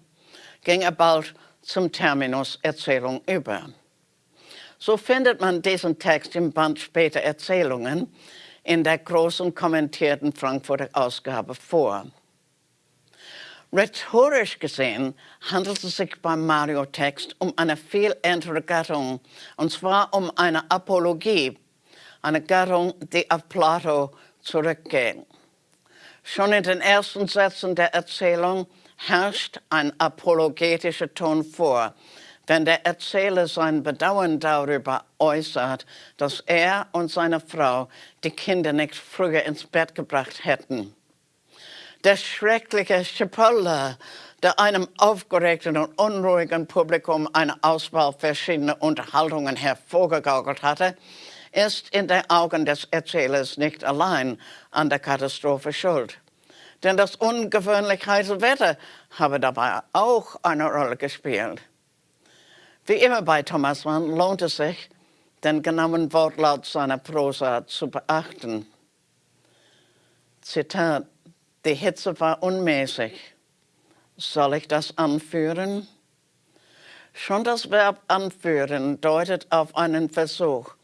ging er bald zum Terminus Erzählung über. So findet man diesen Text im Band Später Erzählungen in der großen kommentierten Frankfurter Ausgabe vor. Rhetorisch gesehen handelt es sich beim Mario-Text um eine viel ältere Gattung, und zwar um eine Apologie, eine Gattung, die auf Plato zurückgeht. Schon in den ersten Sätzen der Erzählung herrscht ein apologetischer Ton vor, wenn der Erzähler sein Bedauern darüber äußert, dass er und seine Frau die Kinder nicht früher ins Bett gebracht hätten. Der schreckliche Chipolla, der einem aufgeregten und unruhigen Publikum eine Auswahl verschiedener Unterhaltungen hervorgegaukelt hatte, ist in den Augen des Erzählers nicht allein an der Katastrophe schuld. Denn das ungewöhnlich heiße Wetter habe dabei auch eine Rolle gespielt. Wie immer bei Thomas Mann lohnt es sich, den genauen Wortlaut seiner Prosa zu beachten. Zitat, die Hitze war unmäßig. Soll ich das anführen? Schon das Verb anführen deutet auf einen Versuch,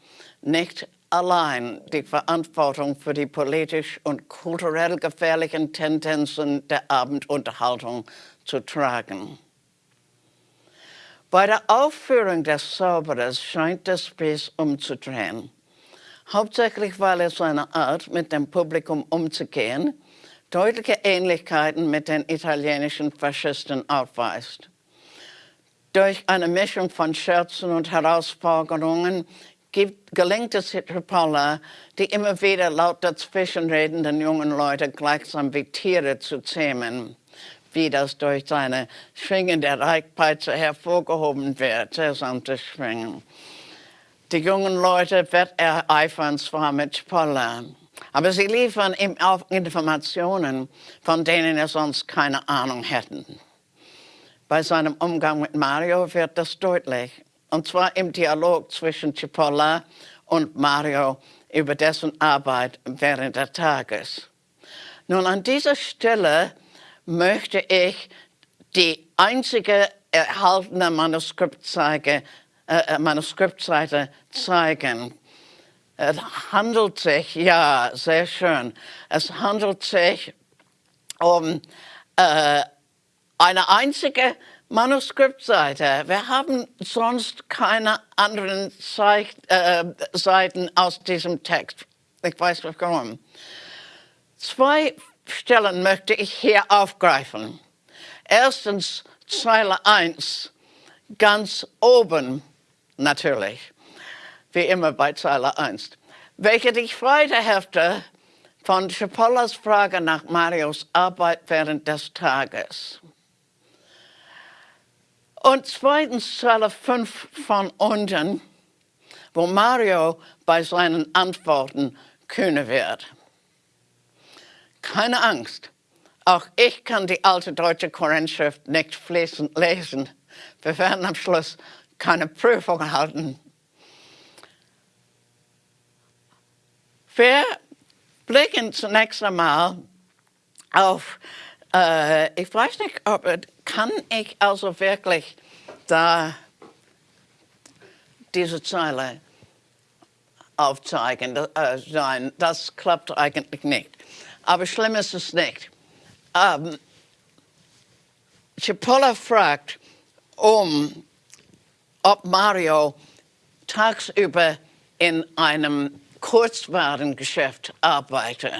nicht allein die Verantwortung für die politisch und kulturell gefährlichen Tendenzen der Abendunterhaltung zu tragen. Bei der Aufführung des Zauberers scheint der Spieß umzudrehen. Hauptsächlich, weil er seine Art, mit dem Publikum umzugehen, deutliche Ähnlichkeiten mit den italienischen Faschisten aufweist. Durch eine Mischung von Scherzen und Herausforderungen gelingt es Hitrapalla, die immer wieder laut dazwischenredenden jungen Leute gleichsam wie Tiere zu zähmen wie das durch seine schwingende Reichpeitsche hervorgehoben wird, das Schwingen. Die jungen Leute wird er eifern zwar mit Spoller, aber sie liefern ihm auch Informationen, von denen er sonst keine Ahnung hätten. Bei seinem Umgang mit Mario wird das deutlich, und zwar im Dialog zwischen Cipolla und Mario über dessen Arbeit während des Tages. Nun, an dieser Stelle möchte ich die einzige erhaltene Manuskriptseite, äh, Manuskriptseite zeigen. Es handelt sich, ja, sehr schön, es handelt sich um äh, eine einzige Manuskriptseite. Wir haben sonst keine anderen Zeich äh, Seiten aus diesem Text. Ich weiß nicht warum. Zwei Stellen möchte ich hier aufgreifen. Erstens Zeile 1, ganz oben natürlich, wie immer bei Zeile 1, welche die zweite Hälfte von Schipollas Frage nach Marios Arbeit während des Tages. Und zweitens Zeile 5 von unten, wo Mario bei seinen Antworten kühne wird. Keine Angst, auch ich kann die alte deutsche Korinthschrift nicht fließend lesen. Wir werden am Schluss keine Prüfung halten. Wir blicken zunächst einmal auf, äh, ich weiß nicht, ob, kann ich also wirklich da diese Zeile aufzeigen äh, sein. Das klappt eigentlich nicht. Aber schlimm ist es nicht. Ähm, Cipolla fragt, um, ob Mario tagsüber in einem Kurzwarengeschäft arbeite.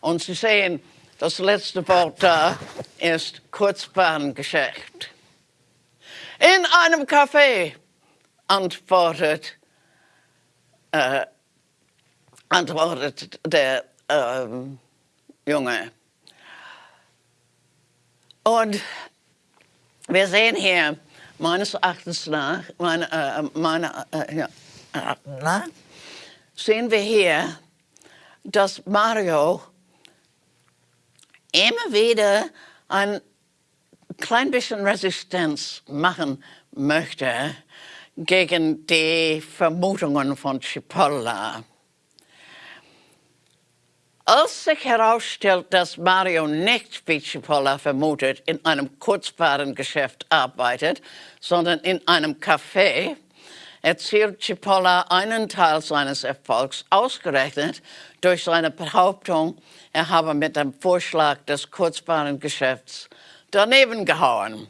Und Sie sehen, das letzte Wort da ist Kurzwarengeschäft. In einem Café antwortet, äh, antwortet der äh, Junge. Und wir sehen hier, meines Erachtens nach, meine, äh, meine, äh, ja, äh, sehen wir hier, dass Mario immer wieder ein klein bisschen Resistenz machen möchte gegen die Vermutungen von Cipolla. Als sich herausstellt, dass Mario nicht, wie Cipolla vermutet, in einem Kurzwarengeschäft arbeitet, sondern in einem Café, erzielt Cipolla einen Teil seines Erfolgs ausgerechnet durch seine Behauptung, er habe mit dem Vorschlag des Kurzwarengeschäfts daneben gehauen.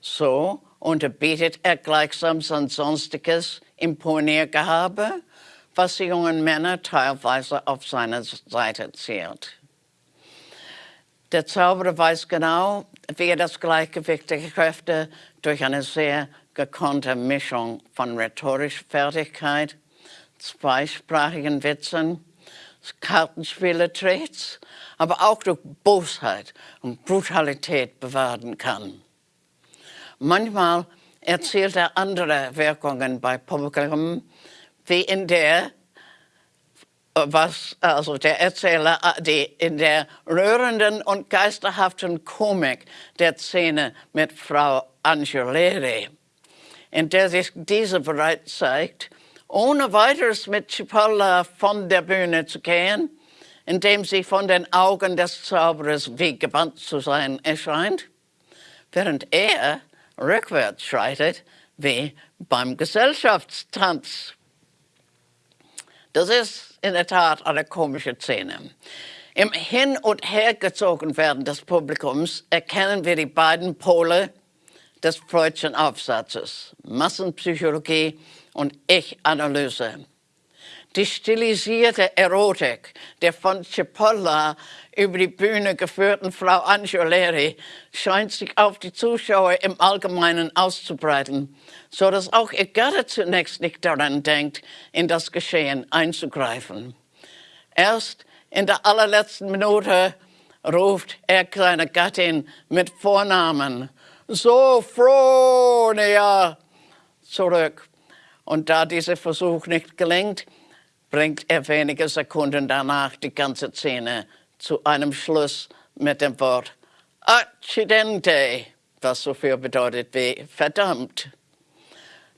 So unterbietet er gleichsam sein sonstiges Imponiergehabe was die jungen Männer teilweise auf seine Seite zählt. Der Zauberer weiß genau, wie er das Gleichgewicht der Kräfte durch eine sehr gekonnte Mischung von rhetorischer Fertigkeit, zweisprachigen Witzen, Kartenspiele Tricks, aber auch durch Bosheit und Brutalität bewahren kann. Manchmal erzielt er andere Wirkungen bei Publikum, wie in der, was also der Erzähler, die in der rührenden und geisterhaften Komik der Szene mit Frau Angeleri, in der sich diese bereit zeigt, ohne weiteres mit Cipolla von der Bühne zu gehen, indem sie von den Augen des Zauberers wie gebannt zu sein erscheint, während er rückwärts schreitet wie beim Gesellschaftstanz. Das ist in der Tat eine komische Szene. Im Hin- und Hergezogenwerden des Publikums erkennen wir die beiden Pole des Freudschen Aufsatzes, Massenpsychologie und Ich-Analyse. Die stilisierte Erotik der von Cipolla über die Bühne geführten Frau Angiolari scheint sich auf die Zuschauer im Allgemeinen auszubreiten, so dass auch ihr Gatte zunächst nicht daran denkt, in das Geschehen einzugreifen. Erst in der allerletzten Minute ruft er seine Gattin mit Vornamen Sophronia zurück. Und da dieser Versuch nicht gelingt, bringt er wenige Sekunden danach die ganze Szene zu einem Schluss mit dem Wort Accidente, was so viel bedeutet wie verdammt.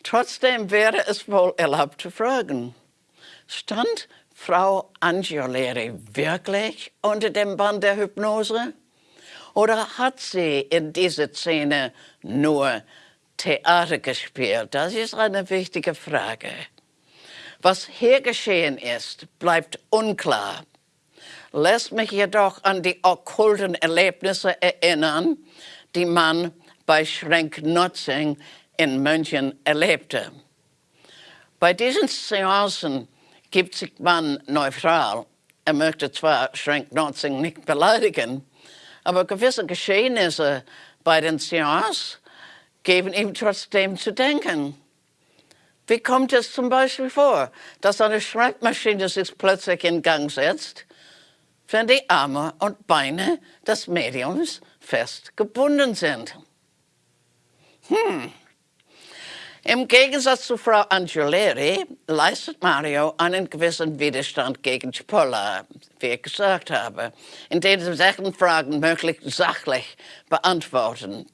Trotzdem wäre es wohl erlaubt zu fragen, stand Frau Angioleri wirklich unter dem Bann der Hypnose? Oder hat sie in dieser Szene nur Theater gespielt? Das ist eine wichtige Frage. Was hier geschehen ist, bleibt unklar. Lässt mich jedoch an die okkulten Erlebnisse erinnern, die man bei Schrenk-Notzing in München erlebte. Bei diesen Seancen gibt sich man neutral. Er möchte zwar Schrenk-Notzing nicht beleidigen, aber gewisse Geschehnisse bei den Seancen geben ihm trotzdem zu denken. Wie kommt es zum Beispiel vor, dass eine Schreibmaschine sich plötzlich in Gang setzt, wenn die Arme und Beine des Mediums fest gebunden sind? Hm. Im Gegensatz zu Frau Angiolari leistet Mario einen gewissen Widerstand gegen Cipolla, wie ich gesagt habe, indem sie solchen Fragen möglichst sachlich beantworten.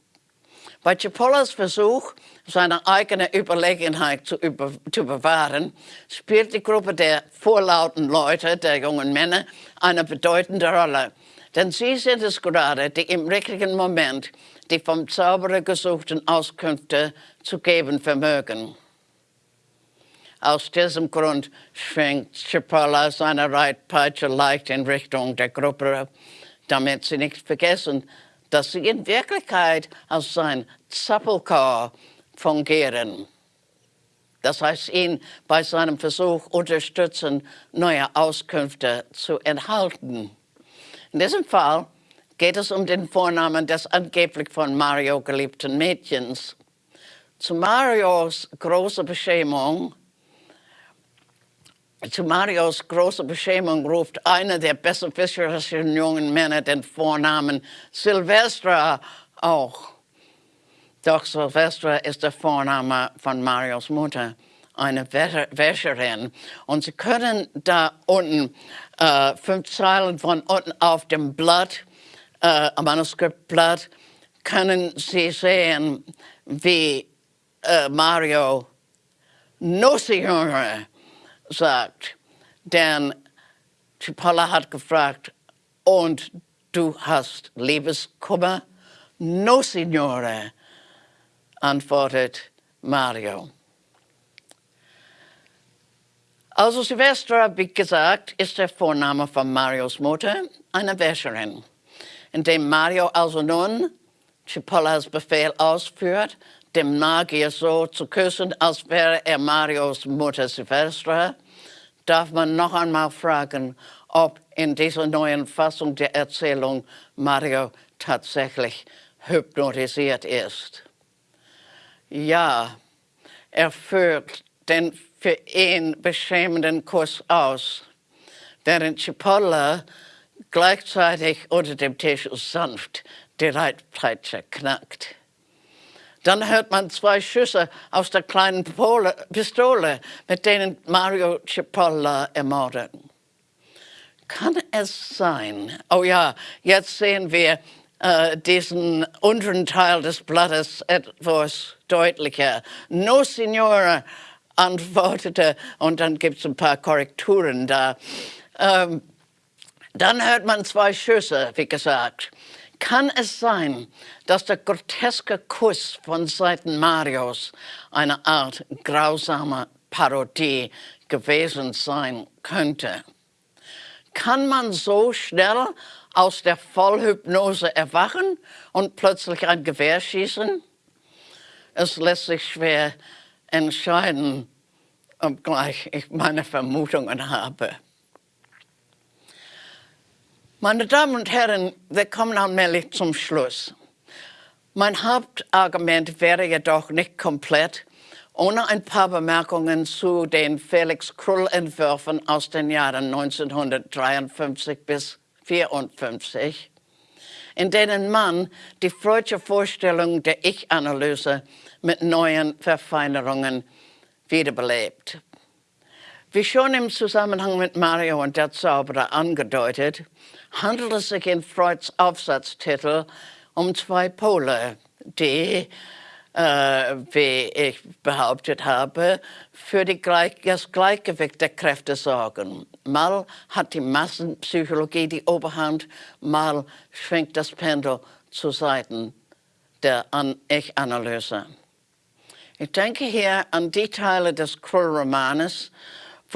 Bei Cipollas Versuch, seine eigene Überlegenheit zu, über, zu bewahren, spielt die Gruppe der vorlauten Leute, der jungen Männer, eine bedeutende Rolle. Denn sie sind es gerade, die im richtigen Moment die vom Zauberer gesuchten Auskünfte zu geben vermögen. Aus diesem Grund schwenkt Cipolla seine Reitpeitsche leicht in Richtung der Gruppe, damit sie nicht vergessen, dass sie in Wirklichkeit als sein Zappelchor fungieren. Das heißt, ihn bei seinem Versuch unterstützen, neue Auskünfte zu enthalten. In diesem Fall geht es um den Vornamen des angeblich von Mario geliebten Mädchens. Zu Marios großer Beschämung zu Marios großer Beschämung ruft einer der besserwisserischen jungen Männer den Vornamen Silvestra auch. Doch Silvestra ist der Vorname von Marios Mutter, eine Wäscherin. Und Sie können da unten äh, fünf Zeilen von unten auf dem Blatt, äh, Manuskriptblatt, können Sie sehen, wie äh, Mario Signore sagt. Denn Cipolla hat gefragt, und du hast Liebeskummer? No, Signore, antwortet Mario. Also Silvestra, wie gesagt, ist der Vorname von Marios Mutter, eine Wäscherin. Indem Mario also nun Cipollas Befehl ausführt, dem Magier so zu küssen, als wäre er Marios Mutter Silvestra, darf man noch einmal fragen, ob in dieser neuen Fassung der Erzählung Mario tatsächlich hypnotisiert ist. Ja, er führt den für ihn beschämenden Kuss aus, während Cipolla gleichzeitig unter dem Tisch sanft die Reitpeitsche knackt. Dann hört man zwei Schüsse aus der kleinen Pole, Pistole, mit denen Mario Cipolla ermordet. Kann es sein? Oh ja, jetzt sehen wir äh, diesen unteren Teil des Blattes etwas deutlicher. No, Signore, antwortete, und dann gibt es ein paar Korrekturen da. Ähm, dann hört man zwei Schüsse, wie gesagt. Kann es sein, dass der groteske Kuss von Seiten Marios eine Art grausamer Parodie gewesen sein könnte? Kann man so schnell aus der Vollhypnose erwachen und plötzlich ein Gewehr schießen? Es lässt sich schwer entscheiden, obgleich ich meine Vermutungen habe. Meine Damen und Herren, wir kommen allmählich zum Schluss. Mein Hauptargument wäre jedoch nicht komplett, ohne ein paar Bemerkungen zu den Felix Krull-Entwürfen aus den Jahren 1953 bis 1954, in denen man die freudsche Vorstellung der Ich-Analyse mit neuen Verfeinerungen wiederbelebt. Wie schon im Zusammenhang mit Mario und der Zauberer angedeutet, handelt es sich in Freuds Aufsatztitel um zwei Pole, die, äh, wie ich behauptet habe, für Gleich das Gleichgewicht der Kräfte sorgen. Mal hat die Massenpsychologie die Oberhand, mal schwingt das Pendel zu Seiten der Ich-Analyse. Ich denke hier an die Teile des Krull-Romanes,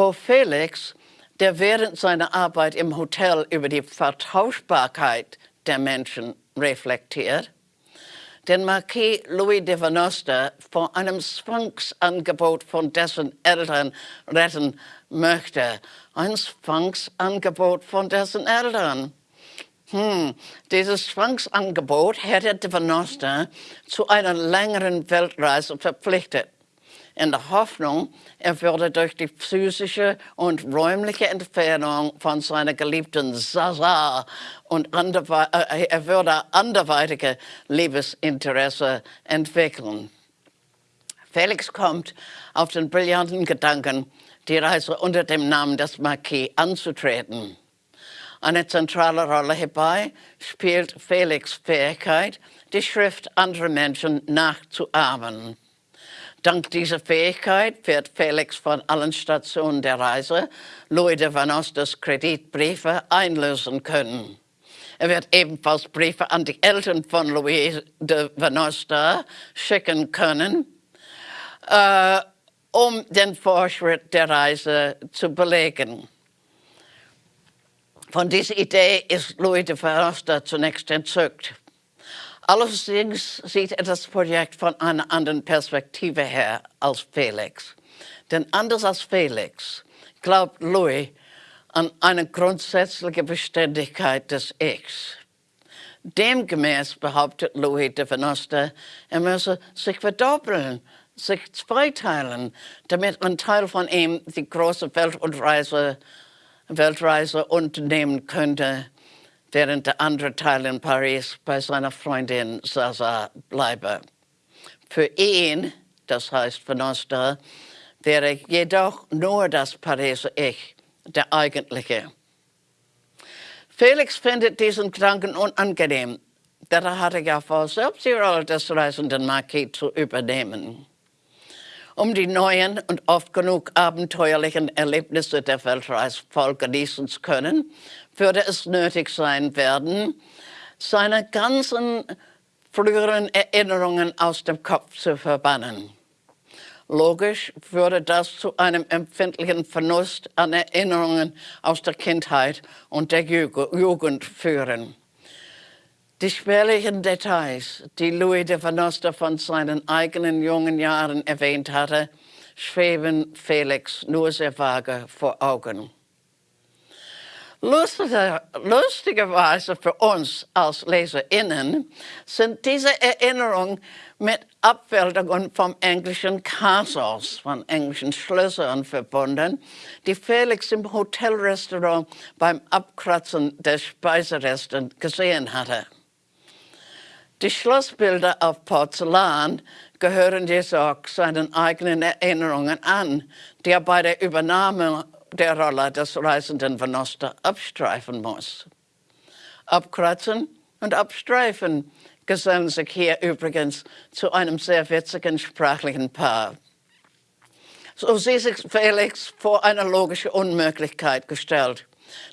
wo Felix der während seiner Arbeit im Hotel über die Vertauschbarkeit der Menschen reflektiert, den Marquis Louis de Venosta vor einem Sphinx-Angebot von dessen Eltern retten möchte. Ein Sphinx-Angebot von dessen Eltern. Hm, dieses Sphinx-Angebot hätte de Venosta zu einer längeren Weltreise verpflichtet. In der Hoffnung, er würde durch die physische und räumliche Entfernung von seiner geliebten Sasa und äh, er würde anderweitige Liebesinteresse entwickeln. Felix kommt auf den brillanten Gedanken, die Reise unter dem Namen des Marquis anzutreten. Eine zentrale Rolle hierbei spielt Felix' Fähigkeit, die Schrift anderer Menschen nachzuahmen. Dank dieser Fähigkeit wird Felix von allen Stationen der Reise Louis de Vanostas Kreditbriefe einlösen können. Er wird ebenfalls Briefe an die Eltern von Louis de Vanosta schicken können, äh, um den Fortschritt der Reise zu belegen. Von dieser Idee ist Louis de Verhofstadt zunächst entzückt. Allerdings sieht er das Projekt von einer anderen Perspektive her als Felix. Denn anders als Felix glaubt Louis an eine grundsätzliche Beständigkeit des Ichs. Demgemäß behauptet Louis de Venosta, er müsse sich verdoppeln, sich zweiteilen, damit ein Teil von ihm die große Weltreise Weltreise unternehmen könnte, während der andere Teil in Paris bei seiner Freundin Sasa bleibe. Für ihn, das heißt Venosta, wäre jedoch nur das Pariser Ich der eigentliche. Felix findet diesen Gedanken unangenehm, denn er hatte ja vor, selbst die Rolle des reisenden Marquis zu übernehmen um die neuen und oft genug abenteuerlichen Erlebnisse der Weltreise voll genießen zu können, würde es nötig sein werden, seine ganzen früheren Erinnerungen aus dem Kopf zu verbannen. Logisch würde das zu einem empfindlichen Verlust an Erinnerungen aus der Kindheit und der Jugend führen. Die spärlichen Details, die Louis de Vanosta von seinen eigenen jungen Jahren erwähnt hatte, schweben Felix nur sehr vage vor Augen. Lustige, lustigerweise für uns als LeserInnen sind diese Erinnerungen mit Abbildungen vom englischen Castles, von englischen Schlössern verbunden, die Felix im Hotelrestaurant beim Abkratzen der Speiseresten gesehen hatte. Die Schlossbilder auf Porzellan gehören jedoch seinen eigenen Erinnerungen an, die er bei der Übernahme der Rolle des reisenden Venosta abstreifen muss. Abkratzen und abstreifen gesellen sich hier übrigens zu einem sehr witzigen sprachlichen Paar. So sieht sich Felix vor eine logische Unmöglichkeit gestellt.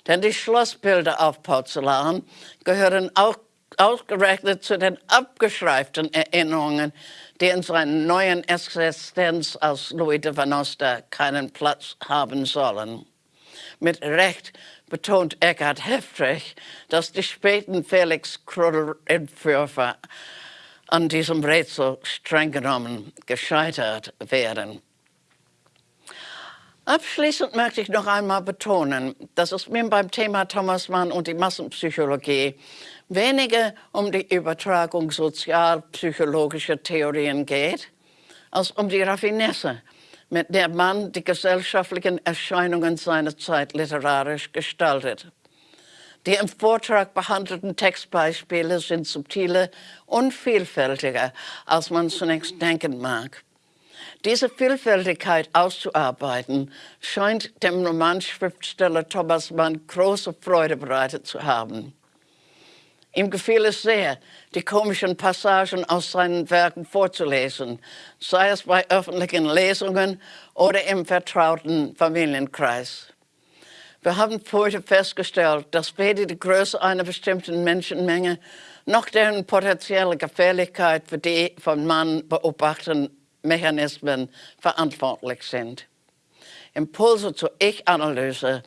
Denn die Schlossbilder auf Porzellan gehören auch ausgerechnet zu den abgeschreiften Erinnerungen, die in seiner neuen Existenz als Louis de Vanosta keinen Platz haben sollen. Mit Recht betont Eckhard heftig, dass die späten Felix Krull-Entwürfe an diesem Rätsel streng genommen gescheitert werden. Abschließend möchte ich noch einmal betonen, dass es mir beim Thema Thomas Mann und die Massenpsychologie weniger um die Übertragung sozialpsychologischer Theorien geht, als um die Raffinesse, mit der man die gesellschaftlichen Erscheinungen seiner Zeit literarisch gestaltet. Die im Vortrag behandelten Textbeispiele sind subtiler und vielfältiger, als man zunächst denken mag. Diese Vielfältigkeit auszuarbeiten, scheint dem Romanschriftsteller Thomas Mann große Freude bereitet zu haben. Ihm gefiel es sehr, die komischen Passagen aus seinen Werken vorzulesen, sei es bei öffentlichen Lesungen oder im vertrauten Familienkreis. Wir haben heute festgestellt, dass weder die Größe einer bestimmten Menschenmenge noch deren potenzielle Gefährlichkeit für die von Mann beobachteten Mechanismen verantwortlich sind. Impulse zur Ich-Analyse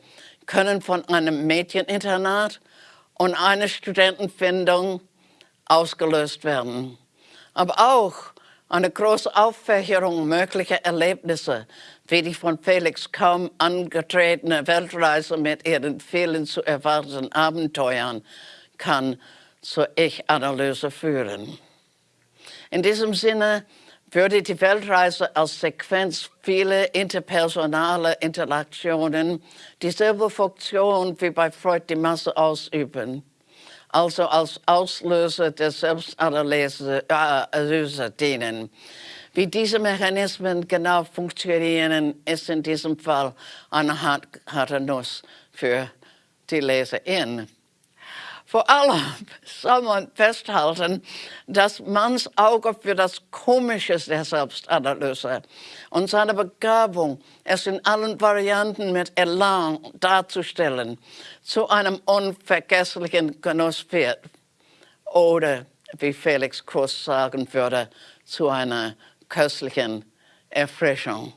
können von einem Mädcheninternat und einer Studentenfindung ausgelöst werden. Aber auch eine große Auffächerung möglicher Erlebnisse, wie die von Felix kaum angetretene Weltreise mit ihren vielen zu erwartenden Abenteuern, kann zur Ich-Analyse führen. In diesem Sinne würde die Weltreise als Sequenz vieler interpersonale Interaktionen dieselbe Funktion wie bei Freud die Masse ausüben, also als Auslöser der Selbstanalyse äh, dienen. Wie diese Mechanismen genau funktionieren, ist in diesem Fall eine harte Nuss für die Leserin. Vor allem soll man festhalten, dass Manns Auge für das Komische der Selbstanalyse und seine Begabung, es in allen Varianten mit Elan darzustellen, zu einem unvergesslichen Genuss wird. Oder, wie Felix Kurs sagen würde, zu einer köstlichen Erfrischung.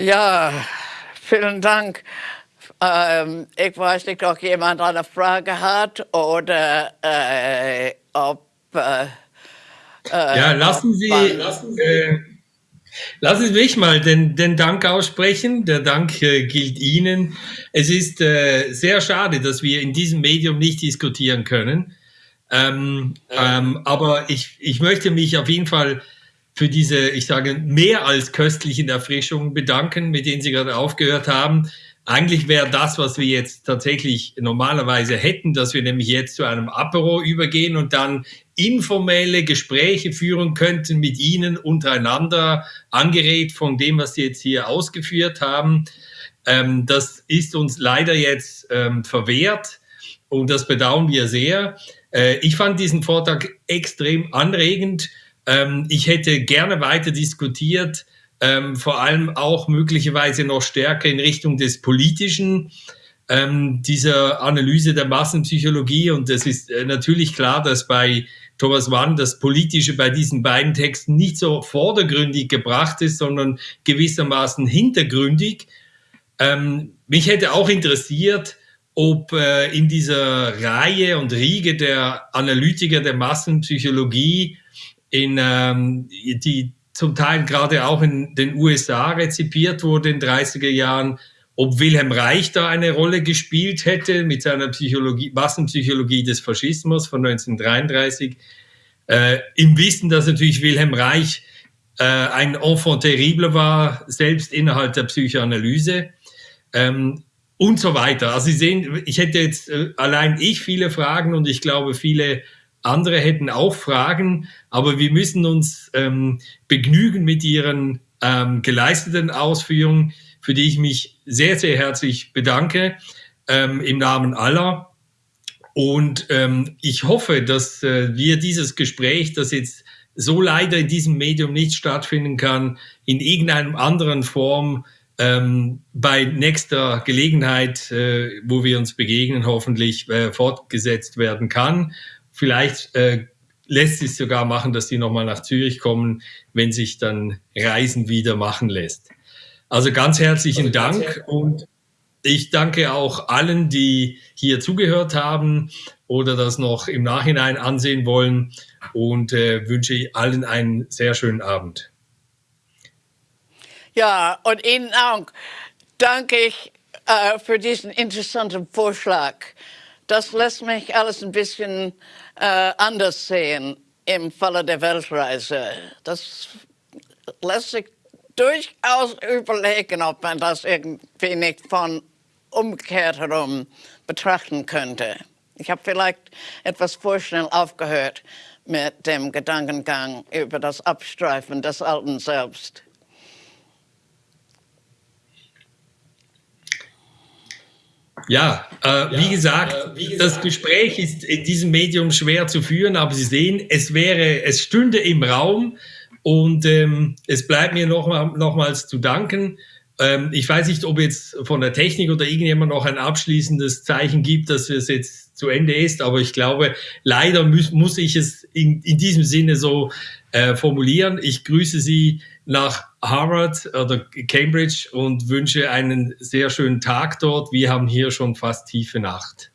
Ja, vielen Dank. Ähm, ich weiß nicht, ob jemand eine Frage hat oder äh, ob. Äh, äh ja, lassen Sie, lassen Sie, äh, lassen Sie mich mal den, den Dank aussprechen. Der Dank äh, gilt Ihnen. Es ist äh, sehr schade, dass wir in diesem Medium nicht diskutieren können. Ähm, ähm, aber ich, ich möchte mich auf jeden Fall für diese, ich sage, mehr als köstlichen Erfrischungen bedanken, mit denen Sie gerade aufgehört haben. Eigentlich wäre das, was wir jetzt tatsächlich normalerweise hätten, dass wir nämlich jetzt zu einem Apero übergehen und dann informelle Gespräche führen könnten mit Ihnen untereinander, angeregt von dem, was Sie jetzt hier ausgeführt haben. Ähm, das ist uns leider jetzt ähm, verwehrt und das bedauern wir sehr. Äh, ich fand diesen Vortrag extrem anregend ähm, ich hätte gerne weiter diskutiert, ähm, vor allem auch möglicherweise noch stärker in Richtung des Politischen, ähm, dieser Analyse der Massenpsychologie. Und es ist äh, natürlich klar, dass bei Thomas Mann das Politische bei diesen beiden Texten nicht so vordergründig gebracht ist, sondern gewissermaßen hintergründig. Ähm, mich hätte auch interessiert, ob äh, in dieser Reihe und Riege der Analytiker der Massenpsychologie in, ähm, die zum Teil gerade auch in den USA rezipiert wurde in den 30er Jahren, ob Wilhelm Reich da eine Rolle gespielt hätte mit seiner Psychologie, Massenpsychologie des Faschismus von 1933, äh, im Wissen, dass natürlich Wilhelm Reich äh, ein Enfant terrible war, selbst innerhalb der Psychoanalyse. Ähm, und so weiter. Also Sie sehen, ich hätte jetzt äh, allein ich viele Fragen und ich glaube viele andere hätten auch Fragen, aber wir müssen uns ähm, begnügen mit Ihren ähm, geleisteten Ausführungen, für die ich mich sehr, sehr herzlich bedanke ähm, im Namen aller. Und ähm, ich hoffe, dass äh, wir dieses Gespräch, das jetzt so leider in diesem Medium nicht stattfinden kann, in irgendeinem anderen Form ähm, bei nächster Gelegenheit, äh, wo wir uns begegnen, hoffentlich äh, fortgesetzt werden kann. Vielleicht äh, lässt sich sogar machen, dass die nochmal nach Zürich kommen, wenn sich dann Reisen wieder machen lässt. Also ganz herzlichen also Dank ganz und ich danke auch allen, die hier zugehört haben oder das noch im Nachhinein ansehen wollen und äh, wünsche allen einen sehr schönen Abend. Ja, und Ihnen auch danke ich äh, für diesen interessanten Vorschlag. Das lässt mich alles ein bisschen äh, anders sehen im Falle der Weltreise. Das lässt sich durchaus überlegen, ob man das irgendwie nicht von umgekehrt herum betrachten könnte. Ich habe vielleicht etwas vorschnell aufgehört mit dem Gedankengang über das Abstreifen des Alten Selbst. Ja, äh, ja wie, gesagt, äh, wie, gesagt, das Gespräch ist in diesem Medium schwer zu führen, aber Sie sehen, es wäre, es stünde im Raum und ähm, es bleibt mir noch, nochmals zu danken. Ähm, ich weiß nicht, ob jetzt von der Technik oder irgendjemand noch ein abschließendes Zeichen gibt, dass es jetzt zu Ende ist, aber ich glaube, leider muss, muss ich es in, in diesem Sinne so äh, formulieren. Ich grüße Sie nach Harvard oder Cambridge und wünsche einen sehr schönen Tag dort. Wir haben hier schon fast tiefe Nacht.